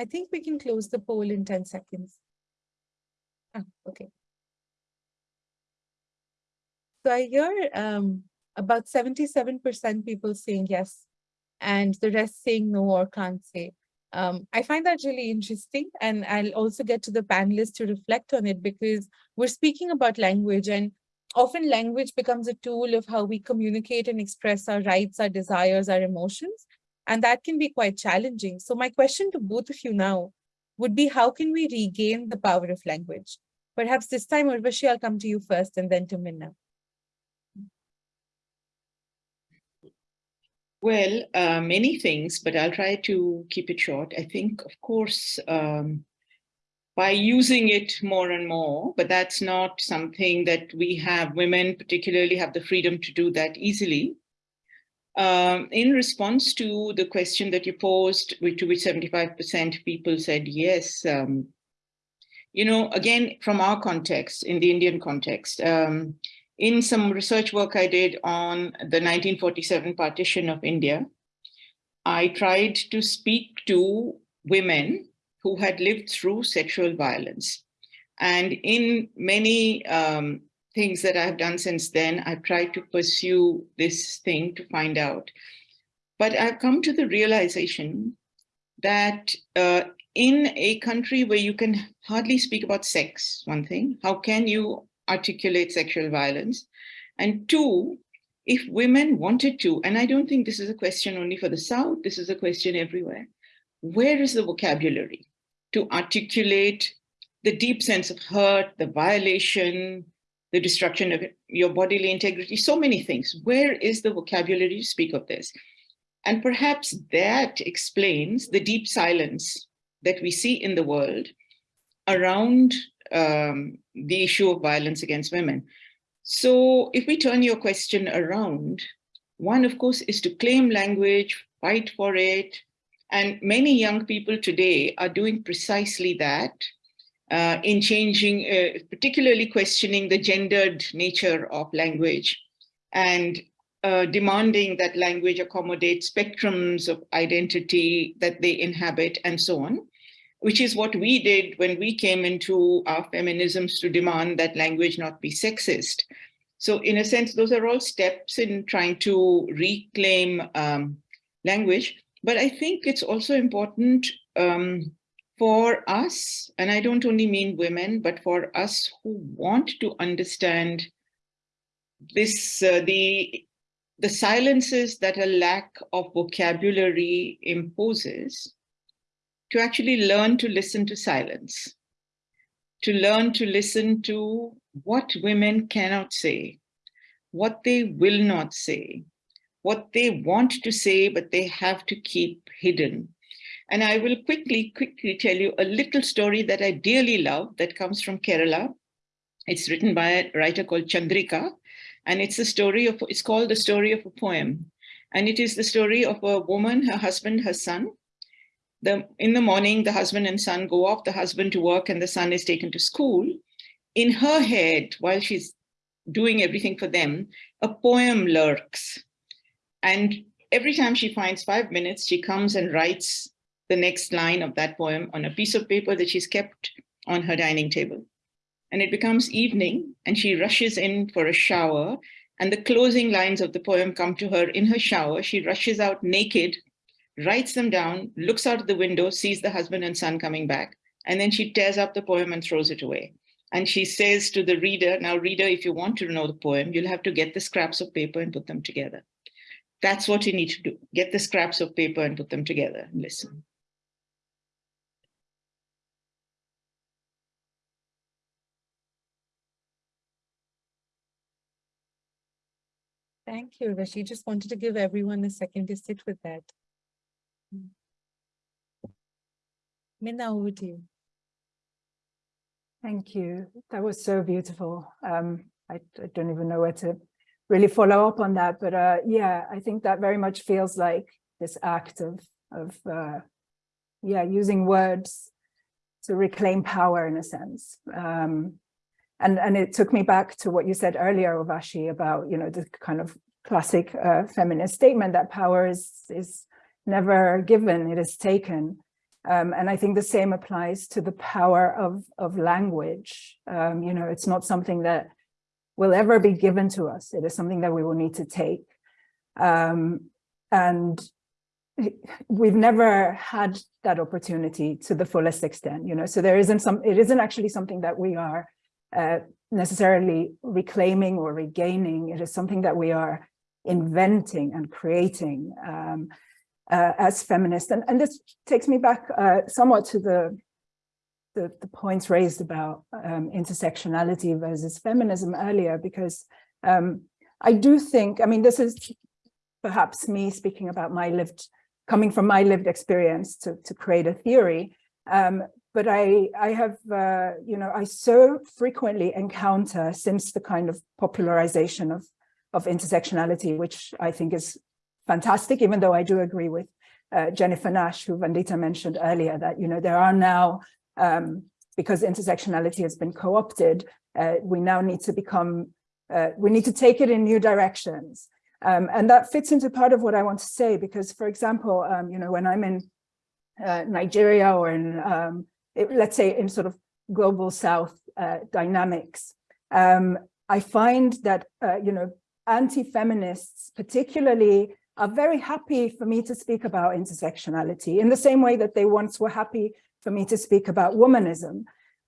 I think we can close the poll in 10 seconds. Ah, okay. So I hear um, about 77% people saying yes, and the rest saying no or can't say. Um, I find that really interesting, and I'll also get to the panelists to reflect on it because we're speaking about language, and often language becomes a tool of how we communicate and express our rights, our desires, our emotions. And that can be quite challenging. So my question to both of you now would be, how can we regain the power of language? Perhaps this time, Urvashi, I'll come to you first and then to Minna.
Well, uh, many things, but I'll try to keep it short. I think, of course, um, by using it more and more, but that's not something that we have, women particularly have the freedom to do that easily. Um, in response to the question that you posed, to which 75% people said yes, um, you know, again, from our context, in the Indian context, um, in some research work I did on the 1947 partition of India, I tried to speak to women who had lived through sexual violence. And in many um, things that I've done since then. I've tried to pursue this thing to find out. But I've come to the realization that uh, in a country where you can hardly speak about sex, one thing, how can you articulate sexual violence? And two, if women wanted to, and I don't think this is a question only for the South, this is a question everywhere, where is the vocabulary to articulate the deep sense of hurt, the violation, the destruction of your bodily integrity, so many things. Where is the vocabulary to speak of this? And perhaps that explains the deep silence that we see in the world around um, the issue of violence against women. So if we turn your question around, one, of course, is to claim language, fight for it. And many young people today are doing precisely that uh, in changing, uh, particularly questioning the gendered nature of language and uh, demanding that language accommodate spectrums of identity that they inhabit and so on, which is what we did when we came into our feminisms to demand that language not be sexist. So in a sense, those are all steps in trying to reclaim um, language. But I think it's also important um, for us, and I don't only mean women, but for us who want to understand this, uh, the the silences that a lack of vocabulary imposes, to actually learn to listen to silence, to learn to listen to what women cannot say, what they will not say, what they want to say, but they have to keep hidden. And I will quickly, quickly tell you a little story that I dearly love that comes from Kerala. It's written by a writer called Chandrika, and it's a story of, it's called the story of a poem. And it is the story of a woman, her husband, her son. The, in the morning, the husband and son go off, the husband to work and the son is taken to school. In her head, while she's doing everything for them, a poem lurks. And every time she finds five minutes, she comes and writes the next line of that poem on a piece of paper that she's kept on her dining table and it becomes evening and she rushes in for a shower and the closing lines of the poem come to her in her shower. She rushes out naked, writes them down, looks out of the window, sees the husband and son coming back, and then she tears up the poem and throws it away. And she says to the reader, now reader, if you want to know the poem, you'll have to get the scraps of paper and put them together. That's what you need to do. Get the scraps of paper and put them together and listen.
Thank you, Rashi. Just wanted to give everyone a second to sit with that. Minna, over to you.
Thank you. That was so beautiful. Um, I, I, don't even know where to really follow up on that, but uh, yeah, I think that very much feels like this act of, of uh, yeah, using words to reclaim power in a sense. Um, and and it took me back to what you said earlier, Urvashi, about you know the kind of classic uh, feminist statement that power is is never given; it is taken. Um, and I think the same applies to the power of of language. Um, you know, it's not something that will ever be given to us. It is something that we will need to take. Um, and we've never had that opportunity to the fullest extent, you know, so there isn't some, it isn't actually something that we are uh, necessarily reclaiming or regaining. It is something that we are inventing and creating um, uh, as feminists. And, and this takes me back uh, somewhat to the, the, the, points raised about um, intersectionality versus feminism earlier, because um, I do think, I mean, this is perhaps me speaking about my lived, coming from my lived experience to, to create a theory, um, but I, I have, uh, you know, I so frequently encounter since the kind of popularization of, of intersectionality, which I think is fantastic, even though I do agree with uh, Jennifer Nash, who Vandita mentioned earlier, that, you know, there are now, um, because intersectionality has been co-opted, uh, we now need to become, uh, we need to take it in new directions. Um, and that fits into part of what I want to say, because, for example, um, you know, when I'm in uh, Nigeria or in um, let's say in sort of global south uh, dynamics. Um, I find that, uh, you know, anti-feminists particularly are very happy for me to speak about intersectionality in the same way that they once were happy for me to speak about womanism.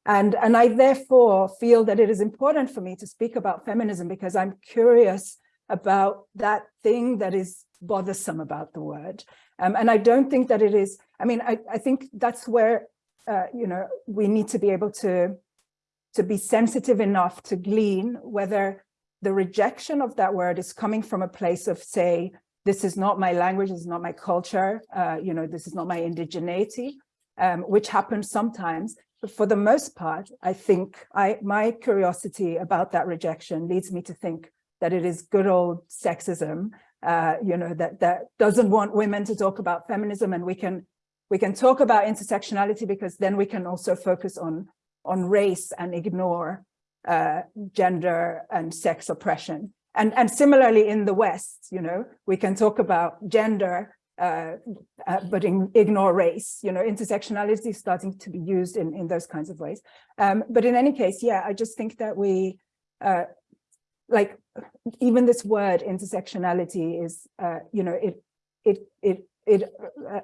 And, and I therefore feel that it is important for me to speak about feminism because I'm curious about that thing that is bothersome about the word. Um, and I don't think that it is, I mean, I, I think that's where uh, you know, we need to be able to, to be sensitive enough to glean whether the rejection of that word is coming from a place of say, this is not my language, this is not my culture, uh, you know, this is not my indigeneity, um, which happens sometimes. But for the most part, I think I, my curiosity about that rejection leads me to think that it is good old sexism, uh, you know, that, that doesn't want women to talk about feminism and we can we can talk about intersectionality because then we can also focus on, on race and ignore uh, gender and sex oppression. And, and similarly in the West, you know, we can talk about gender, uh, uh, but in, ignore race, you know, intersectionality is starting to be used in, in those kinds of ways. Um, but in any case, yeah, I just think that we, uh, like, even this word intersectionality is, uh, you know, it, it, it it,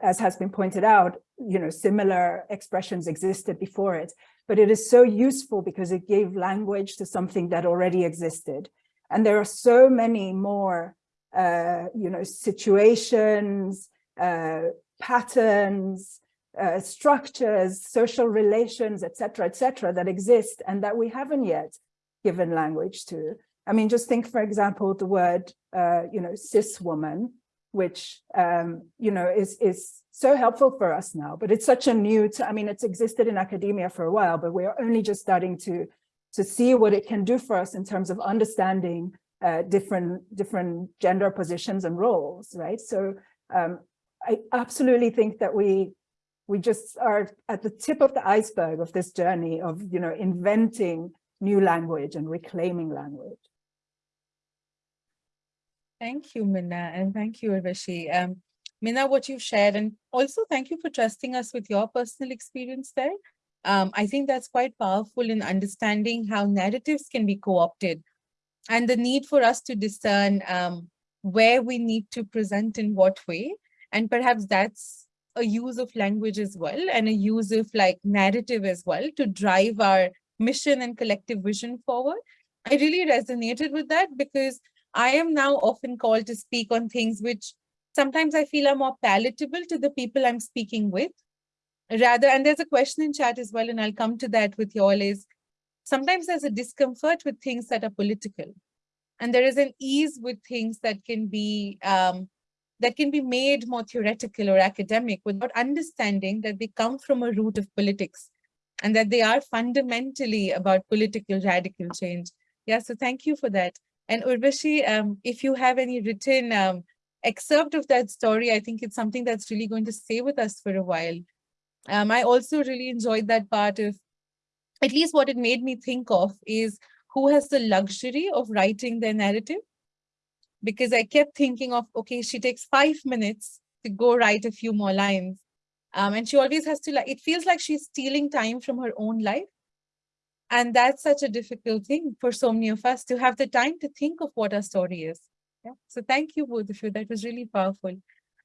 as has been pointed out, you know, similar expressions existed before it, but it is so useful because it gave language to something that already existed. And there are so many more uh, you know, situations, uh, patterns, uh, structures, social relations, etc., etc., that exist and that we haven't yet given language to. I mean, just think, for example, the word, uh, you know, cis woman, which, um, you know, is, is so helpful for us now, but it's such a new, I mean, it's existed in academia for a while, but we're only just starting to, to see what it can do for us in terms of understanding uh, different, different gender positions and roles, right? So um, I absolutely think that we, we just are at the tip of the iceberg of this journey of, you know, inventing new language and reclaiming language.
Thank you, Minna, and thank you, Urvashi. Um, Minna, what you've shared, and also thank you for trusting us with your personal experience there. Um, I think that's quite powerful in understanding how narratives can be co-opted and the need for us to discern um, where we need to present in what way. And perhaps that's a use of language as well and a use of like narrative as well to drive our mission and collective vision forward. I really resonated with that because I am now often called to speak on things which sometimes I feel are more palatable to the people I'm speaking with. Rather, and there's a question in chat as well, and I'll come to that with you all is, sometimes there's a discomfort with things that are political. And there is an ease with things that can be um, that can be made more theoretical or academic without understanding that they come from a root of politics and that they are fundamentally about political radical change. Yeah, so thank you for that. And Urvashi, um, if you have any written um, excerpt of that story, I think it's something that's really going to stay with us for a while. Um, I also really enjoyed that part of, at least what it made me think of is who has the luxury of writing their narrative? Because I kept thinking of, okay, she takes five minutes to go write a few more lines. Um, and she always has to like, it feels like she's stealing time from her own life. And that's such a difficult thing for so many of us to have the time to think of what our story is. Yeah. So thank you both of you. That was really powerful.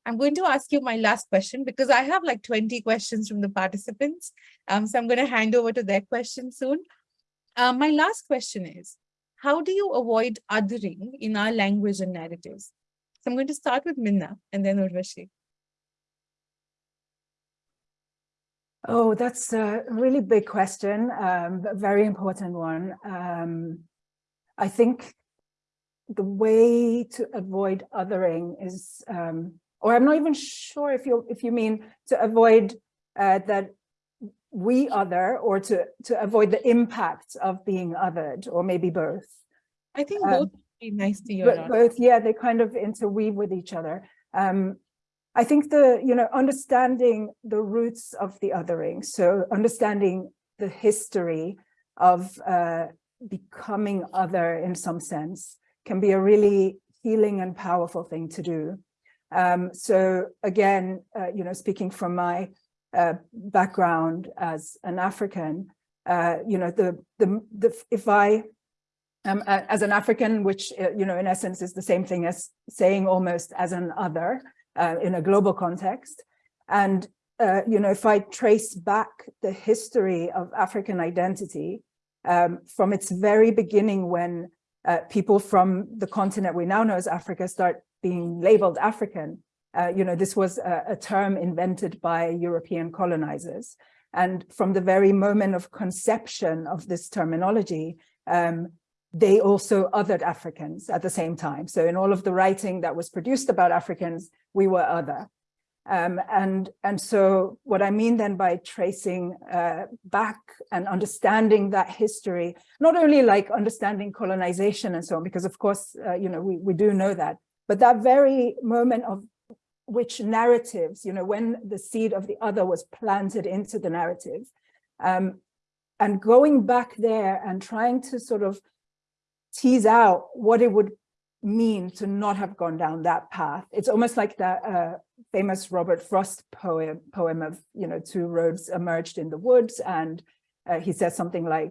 I'm going to ask you my last question because I have like 20 questions from the participants. Um, so I'm going to hand over to their question soon. Um, my last question is, how do you avoid othering in our language and narratives? So I'm going to start with Minna and then Urvashi.
Oh, that's a really big question, um, a very important one. Um, I think the way to avoid othering is, um, or I'm not even sure if you if you mean to avoid uh, that we other or to to avoid the impact of being othered, or maybe both.
I think both um, be nice to you.
Both, yeah, they kind of interweave with each other. Um, I think the, you know, understanding the roots of the othering, so understanding the history of uh, becoming other in some sense can be a really healing and powerful thing to do. Um, so again, uh, you know, speaking from my uh, background as an African, uh, you know, the, the, the, if I as an African, which, uh, you know, in essence is the same thing as saying almost as an other, uh, in a global context. And, uh, you know, if I trace back the history of African identity um, from its very beginning when uh, people from the continent we now know as Africa start being labeled African, uh, you know, this was a, a term invented by European colonizers. And from the very moment of conception of this terminology, um, they also othered Africans at the same time. So in all of the writing that was produced about Africans, we were other. Um, and, and so what I mean then by tracing uh, back and understanding that history, not only like understanding colonization and so on, because of course, uh, you know, we, we do know that, but that very moment of which narratives, you know, when the seed of the other was planted into the narrative, um, and going back there and trying to sort of tease out what it would mean to not have gone down that path. It's almost like that uh, famous Robert Frost poem, poem of, you know, two roads emerged in the woods. And uh, he says something like,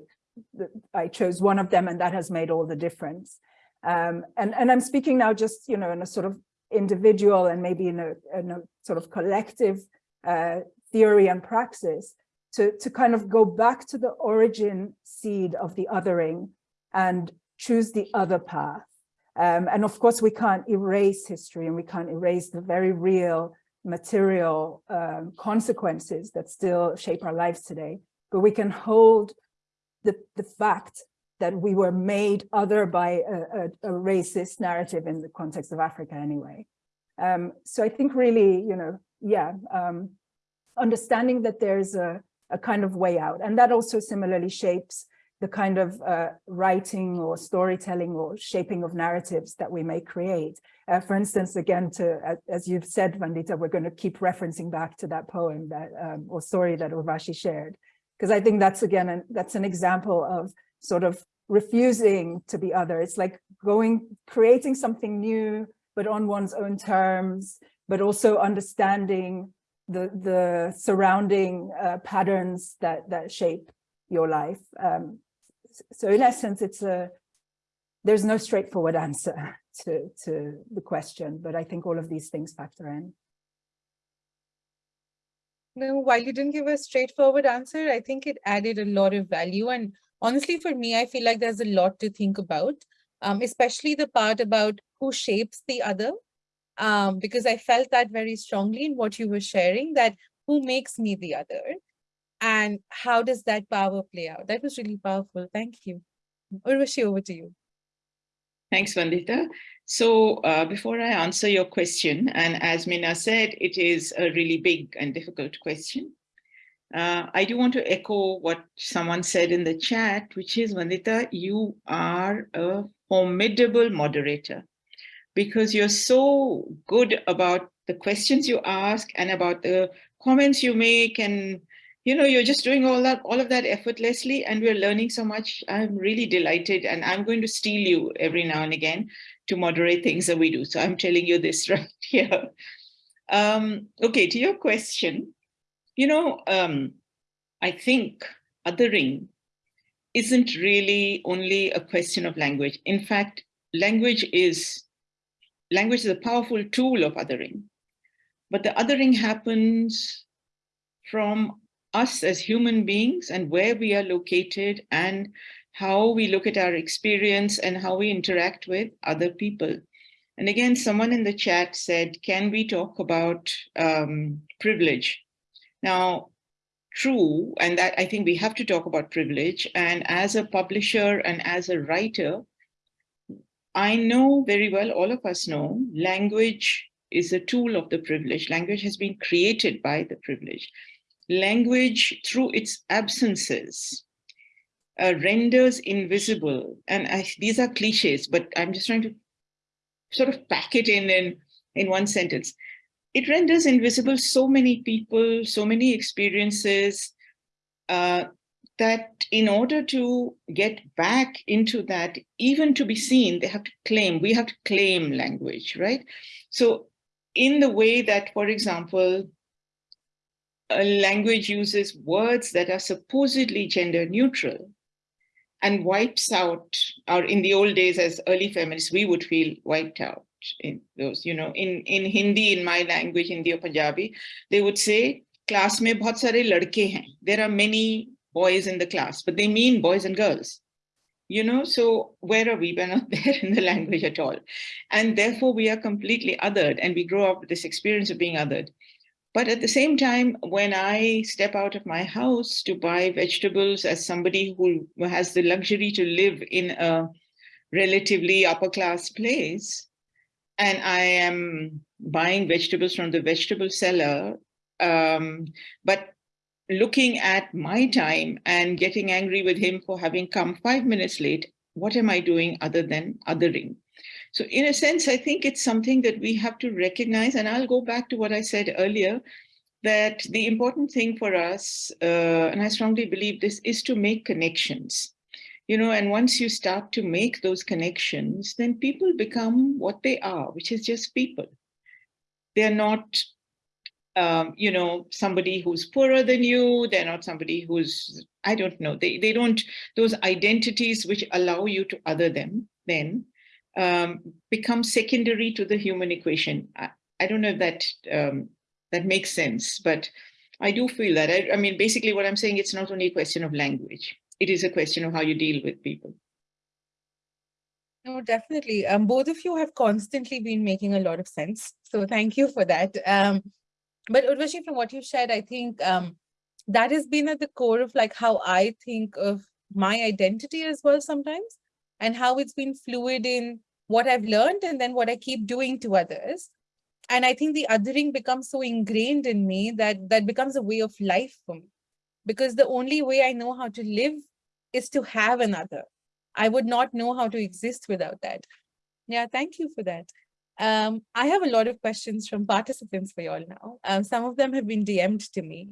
I chose one of them and that has made all the difference. Um, and, and I'm speaking now just, you know, in a sort of individual and maybe in a, in a sort of collective uh, theory and praxis to, to kind of go back to the origin seed of the othering and choose the other path Um, and of course, we can't erase history and we can't erase the very real material um, consequences that still shape our lives today. But we can hold the, the fact that we were made other by a, a, a racist narrative in the context of Africa anyway. Um, so I think really, you know, yeah, um, understanding that there's a, a kind of way out. And that also similarly shapes the kind of uh, writing or storytelling or shaping of narratives that we may create. Uh, for instance, again, to as you've said, Vandita, we're going to keep referencing back to that poem that um, or story that Urvashi shared, because I think that's again, an, that's an example of sort of refusing to be other. It's like going, creating something new, but on one's own terms, but also understanding the, the surrounding uh, patterns that, that shape your life. Um, so in essence, it's a, there's no straightforward answer to, to the question, but I think all of these things factor in.
No, while you didn't give a straightforward answer, I think it added a lot of value. And honestly, for me, I feel like there's a lot to think about, um, especially the part about who shapes the other, um, because I felt that very strongly in what you were sharing, that who makes me the other and how does that power play out? That was really powerful. Thank you. Urvashi, over to you.
Thanks, Vandita. So uh, before I answer your question, and as Minna said, it is a really big and difficult question. Uh, I do want to echo what someone said in the chat, which is, Vandita, you are a formidable moderator because you're so good about the questions you ask and about the comments you make and you know you're just doing all that all of that effortlessly and we're learning so much. I'm really delighted and i'm going to steal you every now and again to moderate things that we do. So i'm telling you this right here. Um, okay to your question you know um, i think othering isn't really only a question of language. In fact language is language is a powerful tool of othering, but the othering happens from us as human beings and where we are located and how we look at our experience and how we interact with other people. And again, someone in the chat said, can we talk about um, privilege? Now, true, and that I think we have to talk about privilege. And as a publisher and as a writer, I know very well, all of us know, language is a tool of the privilege. Language has been created by the privilege. Language, through its absences, uh, renders invisible. And I, these are cliches, but I'm just trying to sort of pack it in, in in one sentence. It renders invisible so many people, so many experiences, uh, that in order to get back into that, even to be seen, they have to claim, we have to claim language, right? So in the way that, for example, a language uses words that are supposedly gender neutral and wipes out, or in the old days as early feminists, we would feel wiped out in those, you know, in, in Hindi, in my language, Hindi or Punjabi, they would say, class mein bahut sare ladke hain. There are many boys in the class, but they mean boys and girls. You know, so where are we? We're not there in the language at all. And therefore we are completely othered and we grow up with this experience of being othered. But at the same time, when I step out of my house to buy vegetables as somebody who has the luxury to live in a relatively upper class place, and I am buying vegetables from the vegetable seller, um, but looking at my time and getting angry with him for having come five minutes late, what am I doing other than othering? So in a sense, I think it's something that we have to recognize, and I'll go back to what I said earlier, that the important thing for us, uh, and I strongly believe this, is to make connections. You know, and once you start to make those connections, then people become what they are, which is just people. They're not um, you know, somebody who's poorer than you, they're not somebody who's, I don't know, they, they don't, those identities which allow you to other them then um, become secondary to the human equation. I, I don't know if that, um, that makes sense, but I do feel that. I, I mean, basically what I'm saying, it's not only a question of language, it is a question of how you deal with people.
No, definitely. Um, both of you have constantly been making a lot of sense. So thank you for that. Um, but Urvashi, from what you shared, I think um, that has been at the core of like how I think of my identity as well sometimes and how it's been fluid in what I've learned and then what I keep doing to others. And I think the othering becomes so ingrained in me that that becomes a way of life for me. Because the only way I know how to live is to have another. I would not know how to exist without that. Yeah, thank you for that. Um, I have a lot of questions from participants for you all now. Um, some of them have been DM'd to me.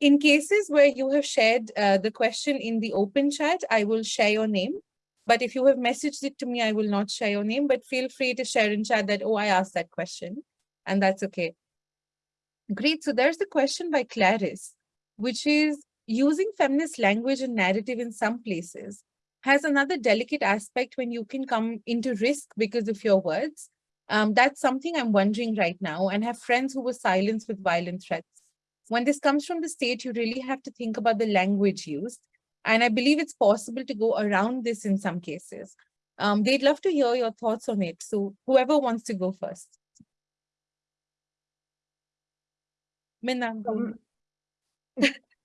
In cases where you have shared uh, the question in the open chat, I will share your name. But if you have messaged it to me, I will not share your name, but feel free to share in chat that, oh, I asked that question, and that's okay. Great, so there's a question by Clarice, which is using feminist language and narrative in some places has another delicate aspect when you can come into risk because of your words. Um, that's something I'm wondering right now and have friends who were silenced with violent threats. When this comes from the state, you really have to think about the language used. And I believe it's possible to go around this in some cases. Um, they'd love to hear your thoughts on it. So whoever wants to go first. Minna,
Um,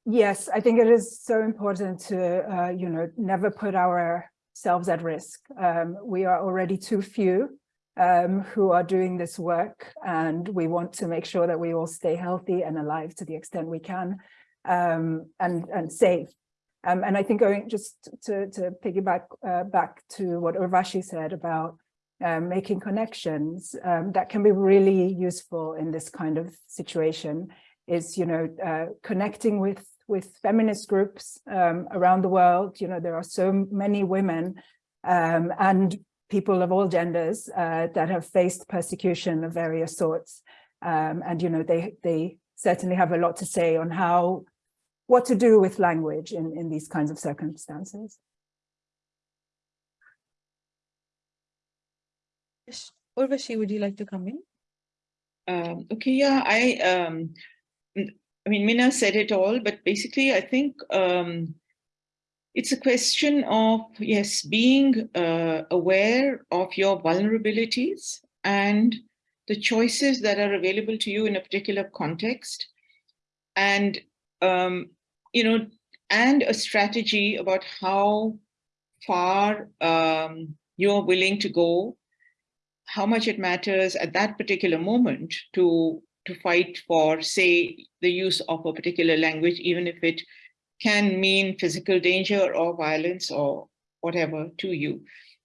Yes, I think it is so important to, uh, you know, never put ourselves at risk. Um, we are already too few um, who are doing this work, and we want to make sure that we all stay healthy and alive to the extent we can, um, and and safe. Um, and I think going just to to piggyback uh, back to what Urvashi said about um, making connections, um, that can be really useful in this kind of situation. Is you know uh, connecting with with feminist groups um, around the world. You know, there are so many women um, and people of all genders uh, that have faced persecution of various sorts. Um, and, you know, they, they certainly have a lot to say on how, what to do with language in, in these kinds of circumstances.
Urvashi, would you like to come in?
Um, okay, yeah, I um, I mean, Minna said it all, but basically, I think um, it's a question of, yes, being uh, aware of your vulnerabilities and the choices that are available to you in a particular context. And, um, you know, and a strategy about how far um, you're willing to go, how much it matters at that particular moment to to fight for, say, the use of a particular language, even if it can mean physical danger or violence or whatever to you.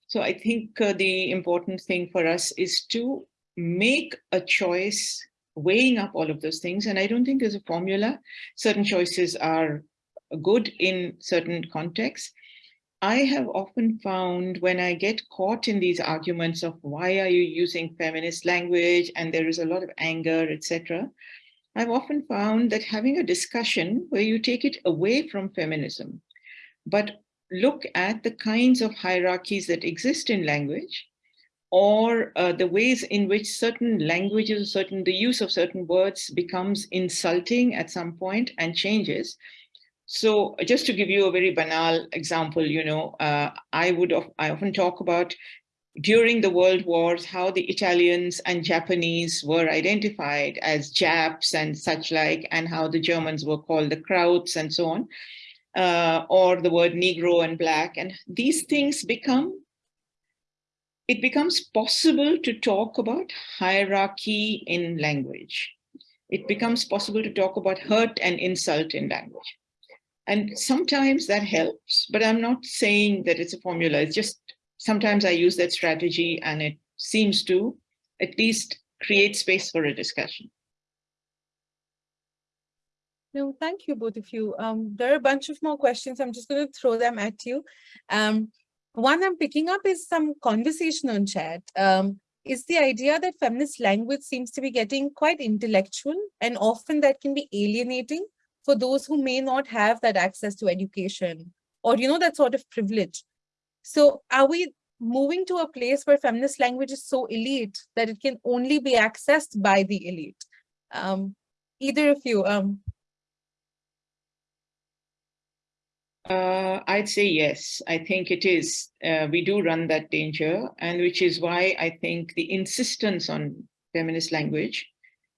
So I think uh, the important thing for us is to make a choice weighing up all of those things. And I don't think there's a formula. Certain choices are good in certain contexts. I have often found when I get caught in these arguments of why are you using feminist language and there is a lot of anger, etc. I've often found that having a discussion where you take it away from feminism, but look at the kinds of hierarchies that exist in language or uh, the ways in which certain languages, certain the use of certain words becomes insulting at some point and changes, so just to give you a very banal example, you know, uh, I would I often talk about during the world wars, how the Italians and Japanese were identified as Japs and such like, and how the Germans were called the Krauts and so on, uh, or the word Negro and Black. And these things become, it becomes possible to talk about hierarchy in language. It becomes possible to talk about hurt and insult in language. And sometimes that helps, but I'm not saying that it's a formula. It's just sometimes I use that strategy and it seems to at least create space for a discussion.
No, thank you, both of you. Um, there are a bunch of more questions. I'm just going to throw them at you. Um, one I'm picking up is some conversation on chat. Um, is the idea that feminist language seems to be getting quite intellectual and often that can be alienating for those who may not have that access to education or, you know, that sort of privilege. So are we moving to a place where feminist language is so elite that it can only be accessed by the elite? Um, either of you. Um,
Uh, I'd say yes. I think it is. Uh, we do run that danger, and which is why I think the insistence on feminist language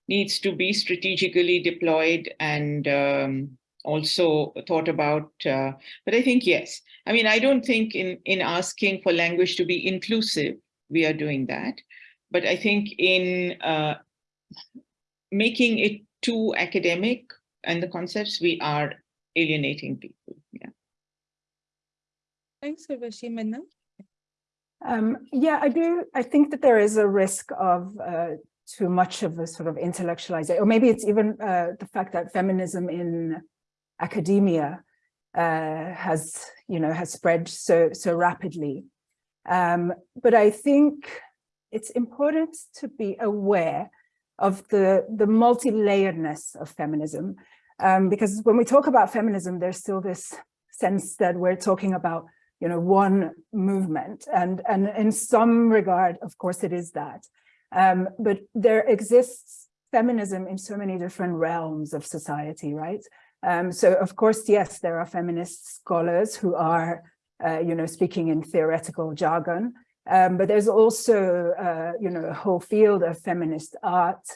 needs to be strategically deployed and um, also thought about. Uh, but I think yes. I mean, I don't think in in asking for language to be inclusive, we are doing that. But I think in uh, making it too academic and the concepts, we are alienating people. Yeah.
Thanks, Urvashi. Minna?
Um, yeah, I do. I think that there is a risk of uh, too much of a sort of intellectualization, or maybe it's even uh, the fact that feminism in academia uh, has, you know, has spread so so rapidly. Um, but I think it's important to be aware of the the multi-layeredness of feminism, um, because when we talk about feminism, there's still this sense that we're talking about you know, one movement. And, and in some regard, of course, it is that. Um, but there exists feminism in so many different realms of society, right? Um, so, of course, yes, there are feminist scholars who are, uh, you know, speaking in theoretical jargon, um, but there's also, uh, you know, a whole field of feminist art,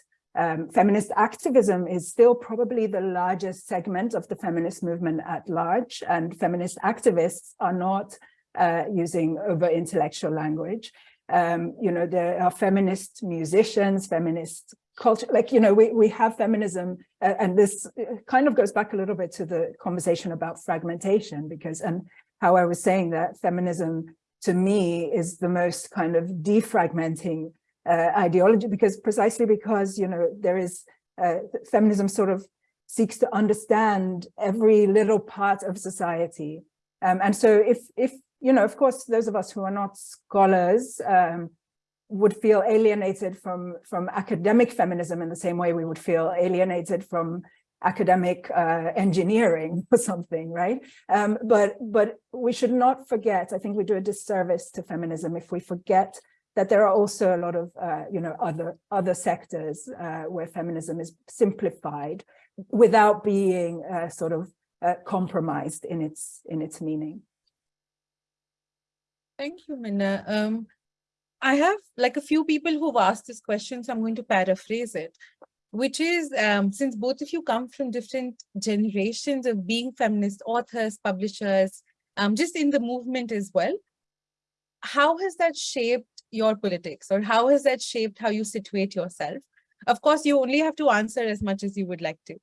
um, feminist activism is still probably the largest segment of the feminist movement at large, and feminist activists are not uh, using over-intellectual language. Um, you know, there are feminist musicians, feminist culture, like, you know, we, we have feminism, uh, and this kind of goes back a little bit to the conversation about fragmentation, because, and how I was saying that feminism to me is the most kind of defragmenting uh, ideology because precisely because you know there is uh, feminism sort of seeks to understand every little part of society um, and so if if you know of course those of us who are not scholars um, would feel alienated from from academic feminism in the same way we would feel alienated from academic uh, engineering or something, right? Um, but but we should not forget, I think we do a disservice to feminism if we forget that there are also a lot of, uh, you know, other other sectors uh, where feminism is simplified without being uh, sort of uh, compromised in its in its meaning.
Thank you, Minna. Um, I have like a few people who've asked this question, so I'm going to paraphrase it, which is um, since both of you come from different generations of being feminist authors, publishers, um, just in the movement as well, how has that shaped your politics or how has that shaped how you situate yourself? Of course, you only have to answer as much as you would like to.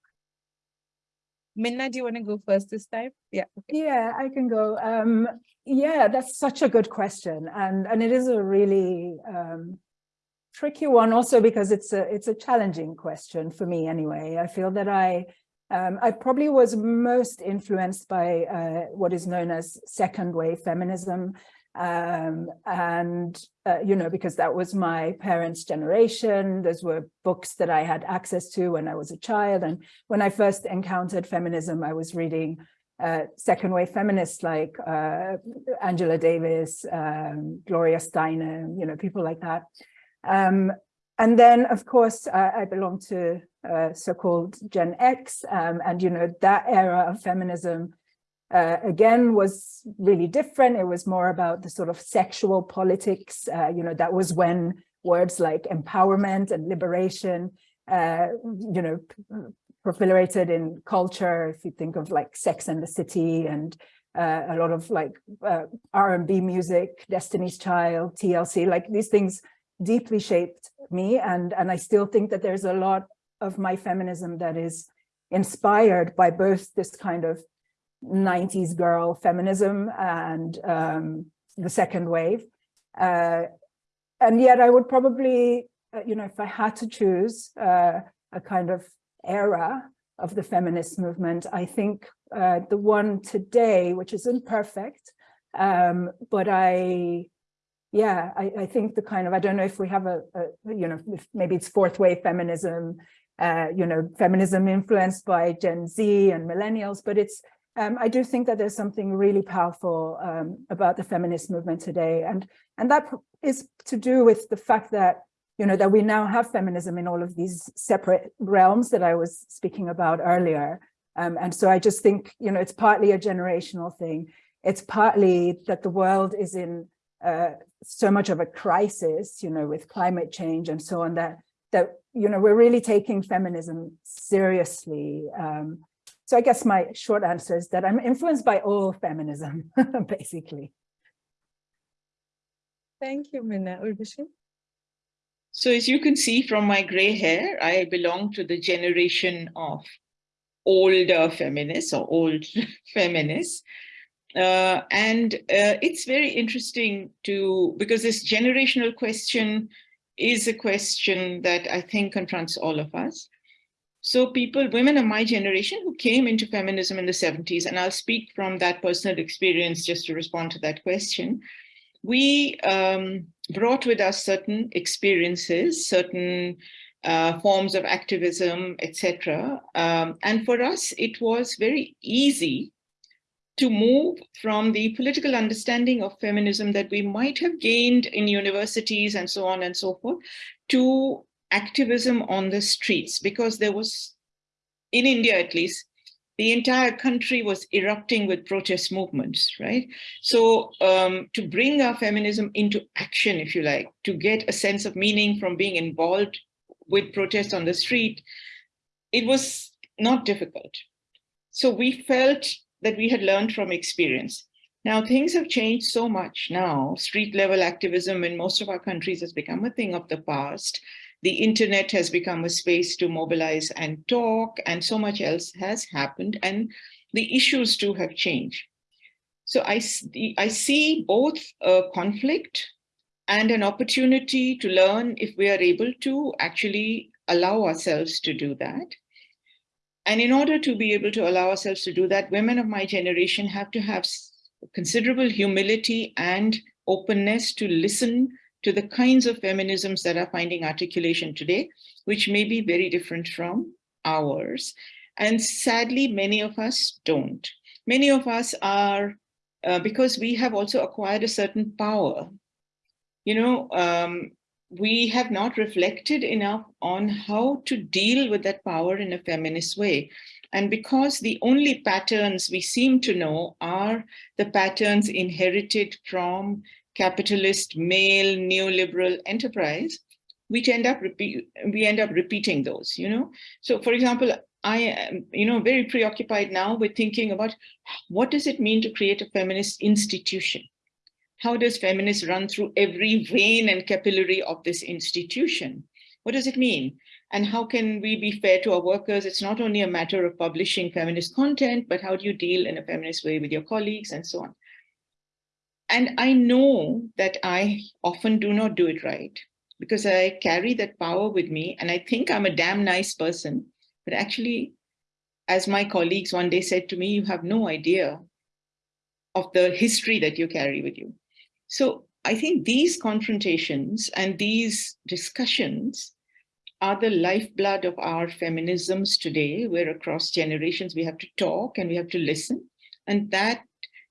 Minna, do you want to go first this time? Yeah.
Okay. Yeah, I can go. Um, yeah, that's such a good question. And, and it is a really um, tricky one also because it's a, it's a challenging question for me anyway. I feel that I, um, I probably was most influenced by uh, what is known as second wave feminism. Um, and, uh, you know, because that was my parents' generation, those were books that I had access to when I was a child. And when I first encountered feminism, I was reading uh, second wave feminists like uh, Angela Davis, um, Gloria Steinem, you know, people like that. Um, and then, of course, I belong to uh, so-called Gen X, um, and, you know, that era of feminism uh, again was really different. It was more about the sort of sexual politics. Uh, you know, that was when words like empowerment and liberation, uh, you know, proliferated in culture. If you think of like Sex and the City and uh, a lot of like uh, R&B music, Destiny's Child, TLC, like these things deeply shaped me. And, and I still think that there's a lot of my feminism that is inspired by both this kind of 90s girl feminism and um, the second wave. Uh, and yet I would probably, uh, you know, if I had to choose uh, a kind of era of the feminist movement, I think uh, the one today, which is imperfect, um, but I, yeah, I, I, think the kind of, I don't know if we have a, a you know, maybe it's fourth wave feminism, uh, you know, feminism influenced by Gen Z and millennials, but it's um, I do think that there's something really powerful um, about the feminist movement today. And, and that is to do with the fact that, you know, that we now have feminism in all of these separate realms that I was speaking about earlier. Um, and so I just think, you know, it's partly a generational thing. It's partly that the world is in uh, so much of a crisis, you know, with climate change and so on that, that, you know, we're really taking feminism seriously. Um, so I guess my short answer is that I'm influenced by all feminism, basically.
Thank you, Minna. Urvashi?
So as you can see from my gray hair, I belong to the generation of older feminists or old feminists. Uh, and uh, it's very interesting to, because this generational question is a question that I think confronts all of us. So people, women of my generation who came into feminism in the 70s, and I'll speak from that personal experience just to respond to that question, we um, brought with us certain experiences, certain uh, forms of activism, etc. Um, and for us, it was very easy to move from the political understanding of feminism that we might have gained in universities and so on and so forth to activism on the streets because there was, in India at least, the entire country was erupting with protest movements, right? So um, to bring our feminism into action, if you like, to get a sense of meaning from being involved with protests on the street, it was not difficult. So we felt that we had learned from experience. Now things have changed so much now. Street level activism in most of our countries has become a thing of the past. The internet has become a space to mobilize and talk, and so much else has happened, and the issues too have changed. So I, I see both a conflict and an opportunity to learn if we are able to actually allow ourselves to do that. And in order to be able to allow ourselves to do that, women of my generation have to have considerable humility and openness to listen to the kinds of feminisms that are finding articulation today, which may be very different from ours. And sadly, many of us don't. Many of us are, uh, because we have also acquired a certain power. You know, um, we have not reflected enough on how to deal with that power in a feminist way. And because the only patterns we seem to know are the patterns inherited from capitalist, male, neoliberal enterprise, we end up repeat, we end up repeating those, you know. So for example, I am, you know, very preoccupied now with thinking about what does it mean to create a feminist institution? How does feminists run through every vein and capillary of this institution? What does it mean? And how can we be fair to our workers? It's not only a matter of publishing feminist content, but how do you deal in a feminist way with your colleagues and so on? And I know that I often do not do it right because I carry that power with me and I think I'm a damn nice person. But actually, as my colleagues one day said to me, you have no idea of the history that you carry with you. So I think these confrontations and these discussions are the lifeblood of our feminisms today, where across generations we have to talk and we have to listen. And that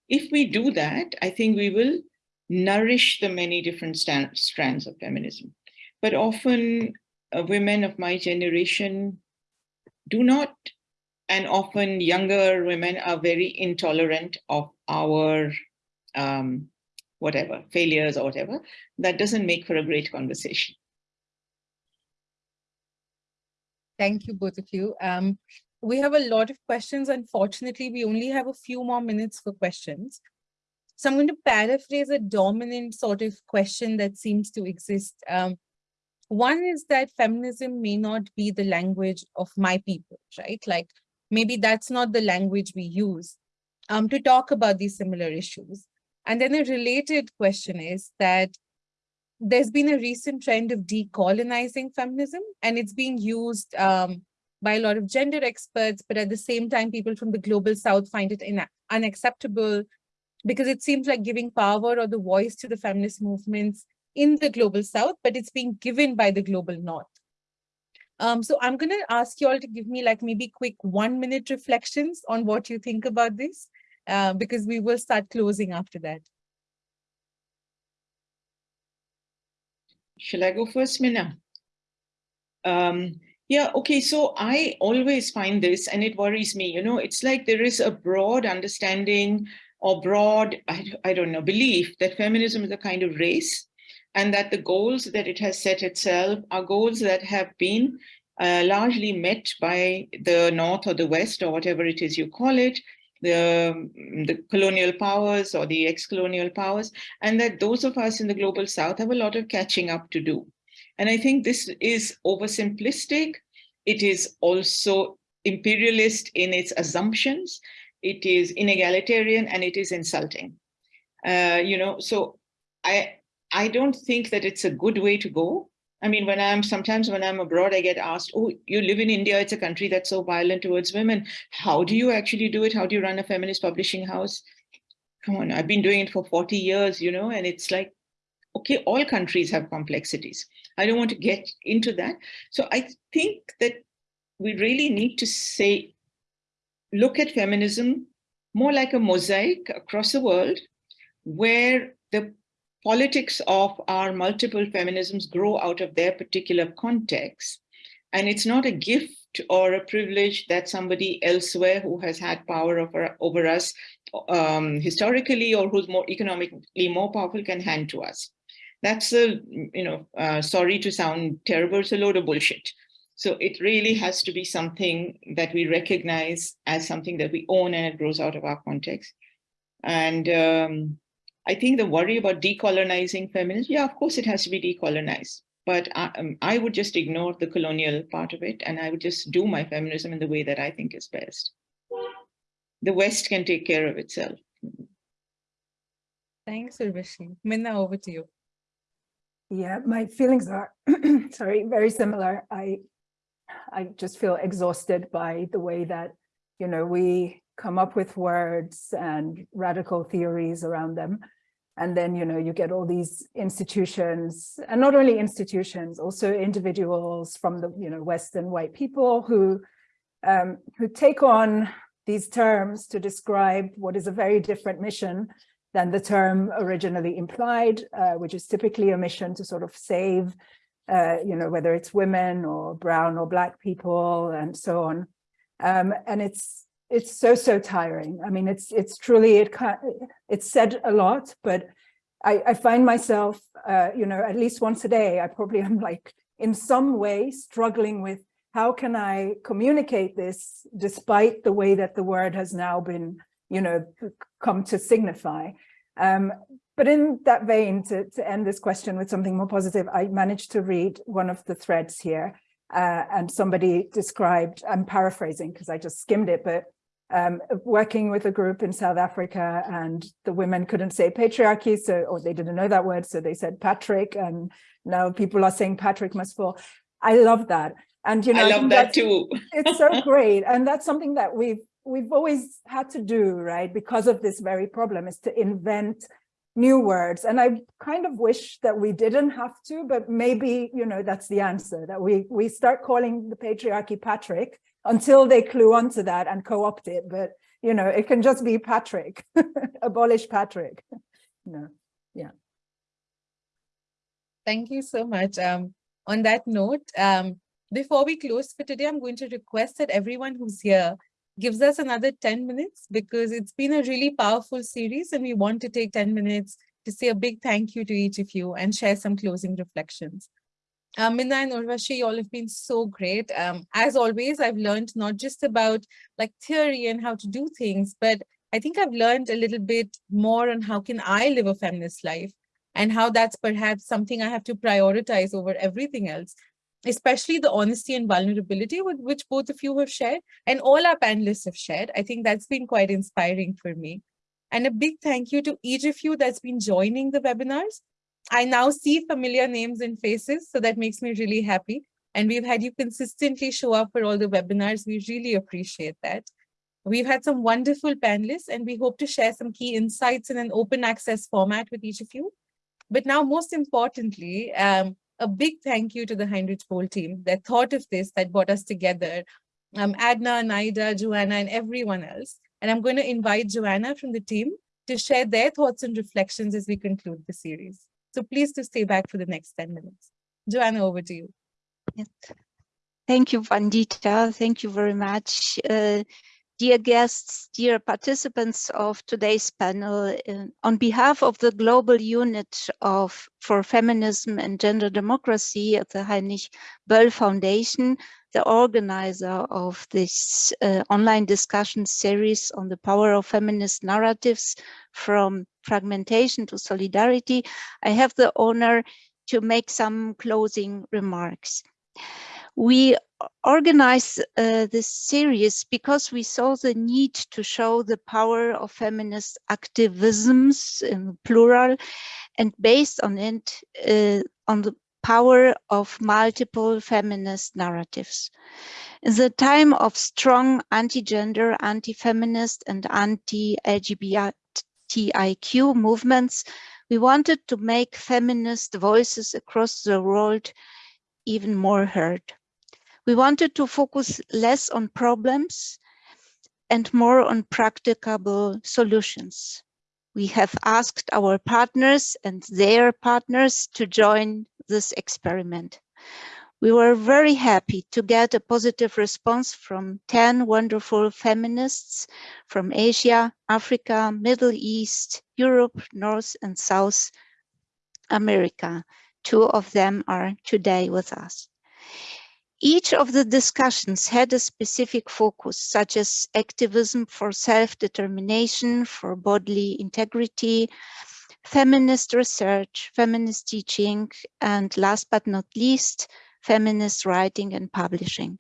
if we do that, I think we will nourish the many different strands of feminism. But often uh, women of my generation do not, and often younger women are very intolerant of our um, whatever, failures or whatever. That doesn't make for a great conversation.
Thank you, both of you. Um, we have a lot of questions. Unfortunately, we only have a few more minutes for questions. So I'm going to paraphrase a dominant sort of question that seems to exist. Um, one is that feminism may not be the language of my people, right? Like maybe that's not the language we use um, to talk about these similar issues. And then a related question is that there's been a recent trend of decolonizing feminism and it's being used um, by a lot of gender experts, but at the same time, people from the global south find it unacceptable because it seems like giving power or the voice to the feminist movements in the global south, but it's being given by the global north. Um, so I'm going to ask you all to give me like maybe quick one minute reflections on what you think about this, uh, because we will start closing after that.
Shall I go first, Minna? Um, Yeah, okay, so I always find this and it worries me, you know, it's like there is a broad understanding or broad, I, I don't know, belief that feminism is a kind of race and that the goals that it has set itself are goals that have been uh, largely met by the North or the West or whatever it is you call it, the, the colonial powers or the ex-colonial powers, and that those of us in the global South have a lot of catching up to do. And I think this is oversimplistic. It is also imperialist in its assumptions. It is inegalitarian and it is insulting. Uh, you know, so I, I don't think that it's a good way to go. I mean, when I'm sometimes when I'm abroad, I get asked, oh, you live in India, it's a country that's so violent towards women. How do you actually do it? How do you run a feminist publishing house? Come on, I've been doing it for 40 years, you know, and it's like, okay, all countries have complexities. I don't want to get into that. So I think that we really need to say, look at feminism more like a mosaic across the world where the politics of our multiple feminisms grow out of their particular context. And it's not a gift or a privilege that somebody elsewhere who has had power over, over us um, historically or who's more economically more powerful can hand to us. That's a, you know, uh, sorry to sound terrible, it's a load of bullshit. So it really has to be something that we recognize as something that we own and it grows out of our context. And um, I think the worry about decolonizing feminism, yeah, of course it has to be decolonized. But I, um, I would just ignore the colonial part of it and I would just do my feminism in the way that I think is best. The West can take care of itself.
Thanks, Urvashi. Minna, over to you.
Yeah, my feelings are, sorry, very similar. I, I just feel exhausted by the way that, you know, we come up with words and radical theories around them. And then, you know, you get all these institutions and not only institutions, also individuals from the, you know, Western white people who, um, who take on these terms to describe what is a very different mission than the term originally implied, uh, which is typically a mission to sort of save, uh, you know, whether it's women or brown or black people and so on. Um, and it's it's so, so tiring. I mean, it's it's truly, it it's said a lot, but I, I find myself, uh, you know, at least once a day, I probably am like in some way struggling with how can I communicate this despite the way that the word has now been, you know, come to signify. Um, but in that vein, to, to end this question with something more positive, I managed to read one of the threads here uh, and somebody described, I'm paraphrasing because I just skimmed it, but um, working with a group in South Africa and the women couldn't say patriarchy, so or they didn't know that word, so they said Patrick, and now people are saying Patrick must fall. I love that. And you know,
I love that too.
it's so great. And that's something that we've we've always had to do, right? Because of this very problem is to invent new words. And I kind of wish that we didn't have to, but maybe, you know, that's the answer, that we, we start calling the patriarchy Patrick until they clue onto that and co-opt it. But, you know, it can just be Patrick, abolish Patrick. no, yeah.
Thank you so much. Um, on that note, um, before we close for today, I'm going to request that everyone who's here gives us another 10 minutes because it's been a really powerful series and we want to take 10 minutes to say a big thank you to each of you and share some closing reflections. Um, Minna and Urvashi, you all have been so great. Um, as always, I've learned not just about like theory and how to do things, but I think I've learned a little bit more on how can I live a feminist life and how that's perhaps something I have to prioritize over everything else especially the honesty and vulnerability with which both of you have shared and all our panelists have shared. I think that's been quite inspiring for me. And a big thank you to each of you that's been joining the webinars. I now see familiar names and faces, so that makes me really happy. And we've had you consistently show up for all the webinars. We really appreciate that. We've had some wonderful panelists and we hope to share some key insights in an open access format with each of you. But now most importantly, um, a big thank you to the Heinrich Böll team that thought of this, that brought us together. Um, Adna, Naida, Joanna, and everyone else. And I'm going to invite Joanna from the team to share their thoughts and reflections as we conclude the series. So please to stay back for the next 10 minutes. Joanna, over to you.
Yeah. Thank you, Vandita. Thank you very much. Uh, dear guests, dear participants of today's panel, on behalf of the Global Unit of for Feminism and Gender Democracy at the Heinrich Böll Foundation, the organizer of this uh, online discussion series on the power of feminist narratives from fragmentation to solidarity, I have the honor to make some closing remarks. We organized uh, this series because we saw the need to show the power of feminist activisms in plural and based on it, uh, on the power of multiple feminist narratives. In the time of strong anti-gender, anti-feminist and anti-LGBTIQ movements, we wanted to make feminist voices across the world even more heard. We wanted to focus less on problems and more on practicable solutions. We have asked our partners and their partners to join this experiment. We were very happy to get a positive response from 10 wonderful feminists from Asia, Africa, Middle East, Europe, North and South America. Two of them are today with us. Each of the discussions had a specific focus, such as activism for self-determination, for bodily integrity, feminist research, feminist teaching, and last but not least, feminist writing and publishing.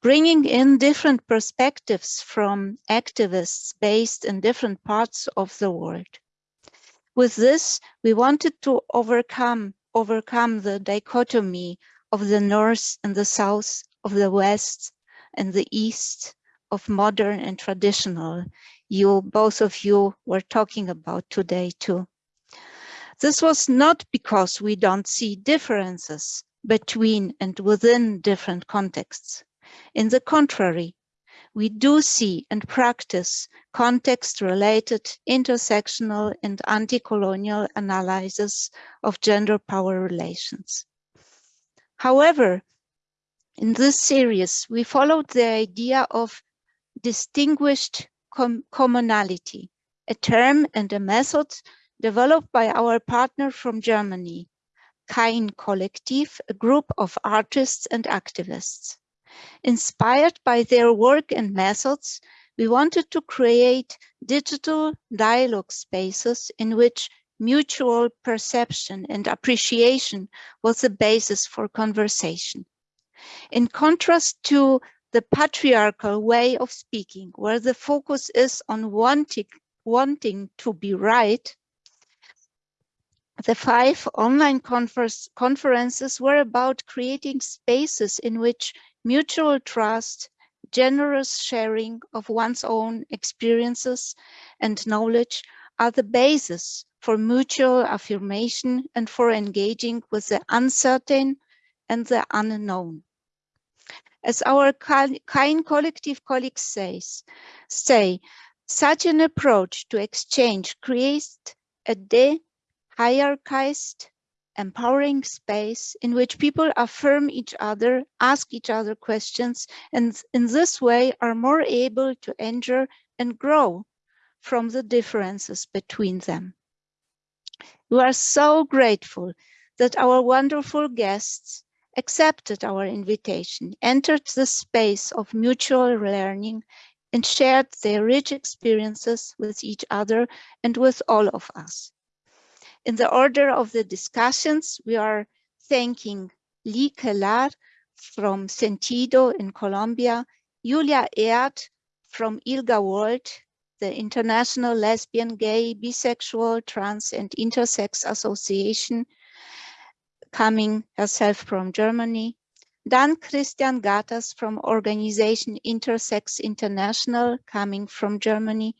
Bringing in different perspectives from activists based in different parts of the world. With this, we wanted to overcome, overcome the dichotomy of the North and the South, of the West and the East, of modern and traditional. You, both of you were talking about today too. This was not because we don't see differences between and within different contexts. In the contrary, we do see and practice context-related, intersectional and anti-colonial analysis of gender power relations. However, in this series, we followed the idea of distinguished com commonality, a term and a method developed by our partner from Germany, Kain Collective, a group of artists and activists. Inspired by their work and methods, we wanted to create digital dialogue spaces in which mutual perception and appreciation was the basis for conversation. In contrast to the patriarchal way of speaking, where the focus is on wanting, wanting to be right, the five online conference, conferences were about creating spaces in which mutual trust, generous sharing of one's own experiences and knowledge are the basis for mutual affirmation and for engaging with the uncertain and the unknown. As our kind collective colleagues says, say, such an approach to exchange creates a de-hierarchized, empowering space in which people affirm each other, ask each other questions, and in this way are more able to enter and grow from the differences between them. We are so grateful that our wonderful guests accepted our invitation, entered the space of mutual learning, and shared their rich experiences with each other and with all of us. In the order of the discussions, we are thanking Lee Kelar from Sentido in Colombia, Julia Ehrt from ILGA World, the International Lesbian, Gay, Bisexual, Trans and Intersex Association, coming herself from Germany. Dan Christian Ghattas from organization Intersex International, coming from Germany.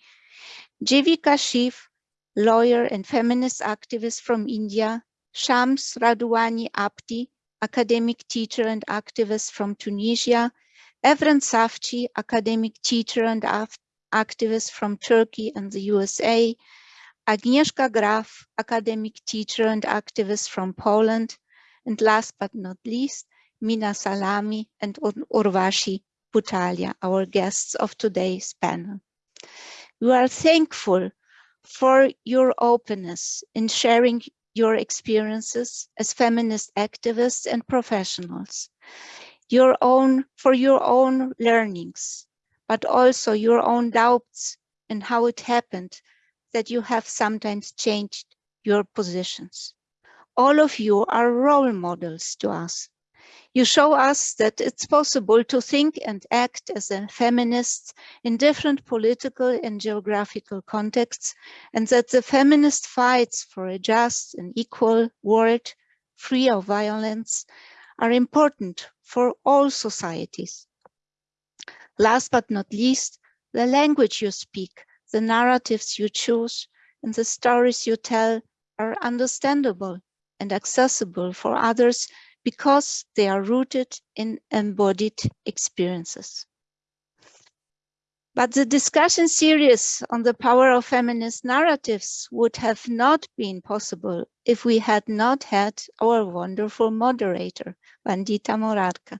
Jivika Shiv, lawyer and feminist activist from India. Shams Radouani Abdi, academic teacher and activist from Tunisia. Evren Savci, academic teacher and activist from Turkey and the USA, Agnieszka Graff, academic teacher and activist from Poland, and last but not least, Minna Salami, and Ur- Urvashi Butalia, our guests of today's panel. We are thankful for your openness in sharing your experiences as feminist activists and professionals, your own for your own learnings, but also your own doubts and how it happened that you have sometimes changed your positions. All of you are role models to us. You show us that it's possible to think and act as a feminist in different political and geographical contexts, and that the feminist fights for a just and equal world free of violence are important for all societies. Last but not least, the language you speak, the narratives you choose, and the stories you tell are understandable and accessible for others because they are rooted in embodied experiences. But the discussion series on the power of feminist narratives would have not been possible if we had not had our wonderful moderator, Vandita Morarka,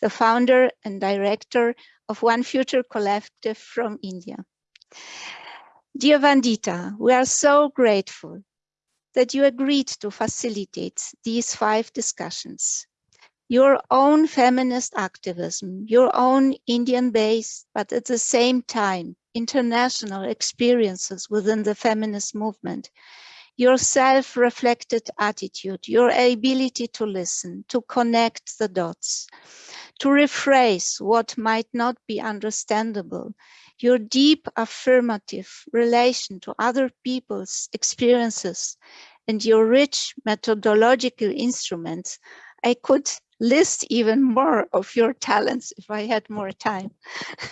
the founder and director of One Future Collective from India. Dear Vandita, we are so grateful that you agreed to facilitate these five discussions. Your own feminist activism, your own Indian-based, but at the same time, international experiences within the feminist movement, your self-reflected attitude, your ability to listen, to connect the dots, to rephrase what might not be understandable, your deep affirmative relation to other people's experiences, and your rich methodological instruments, I could list even more of your talents if I had more time.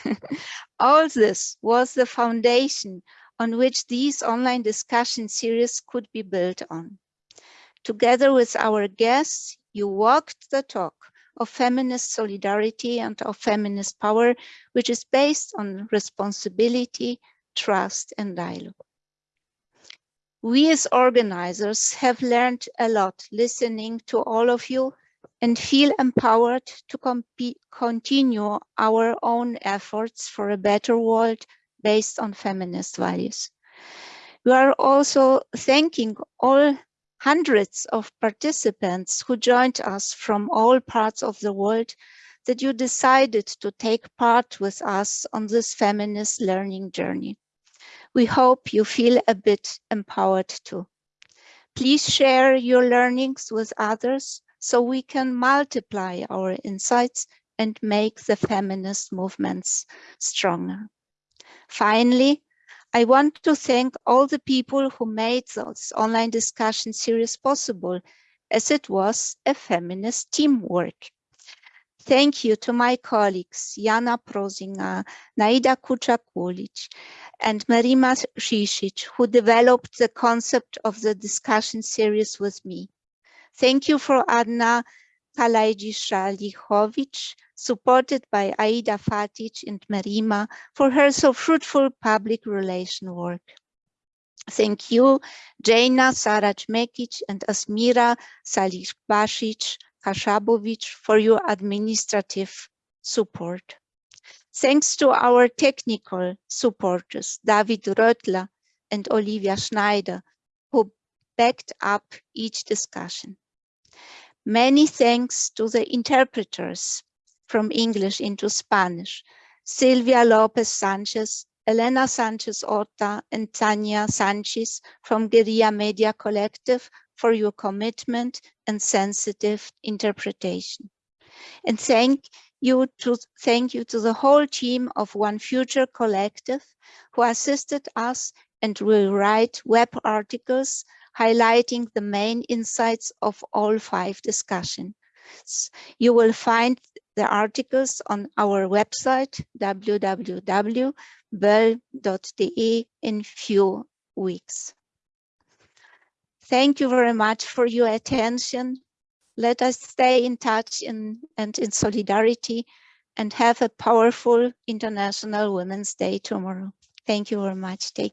All this was the foundation on which these online discussion series could be built on. Together with our guests, you walked the talk of feminist solidarity and of feminist power, which is based on responsibility, trust, and dialogue. We as organizers have learned a lot listening to all of you and feel empowered to continue our own efforts for a better world based on feminist values. We are also thanking all hundreds of participants who joined us from all parts of the world that you decided to take part with us on this feminist learning journey. We hope you feel a bit empowered too. Please share your learnings with others so we can multiply our insights and make the feminist movements stronger. Finally, I want to thank all the people who made this online discussion series possible, as it was a feminist teamwork. Thank you to my colleagues, Jana Prozinga, Naida Kuchakulic, and Marima Shisic, who developed the concept of the discussion series with me. Thank you for Adna Kalajisha-Lichovic, supported by Aida Fatic and Marima for her so fruitful public relation work. Thank you, Jaina Saraj-Mekic and Asmira Salih-Basic Kashabovic for your administrative support. Thanks to our technical supporters, David Röttler and Olivia Schneider, who backed up each discussion. Many thanks to the interpreters from English into Spanish, Silvia Lopez Sanchez, Elena Sanchez Orta, and Tania Sanchez from Guerrilla Media Collective for your commitment and sensitive interpretation. And thank you to thank you to the whole team of One Future Collective who assisted us and will write web articles highlighting the main insights of all five discussions. You will find the articles on our website, www.boell.de in few weeks. Thank you very much for your attention. Let us stay in touch in, and in solidarity and have a powerful International Women's Day tomorrow. Thank you very much. Take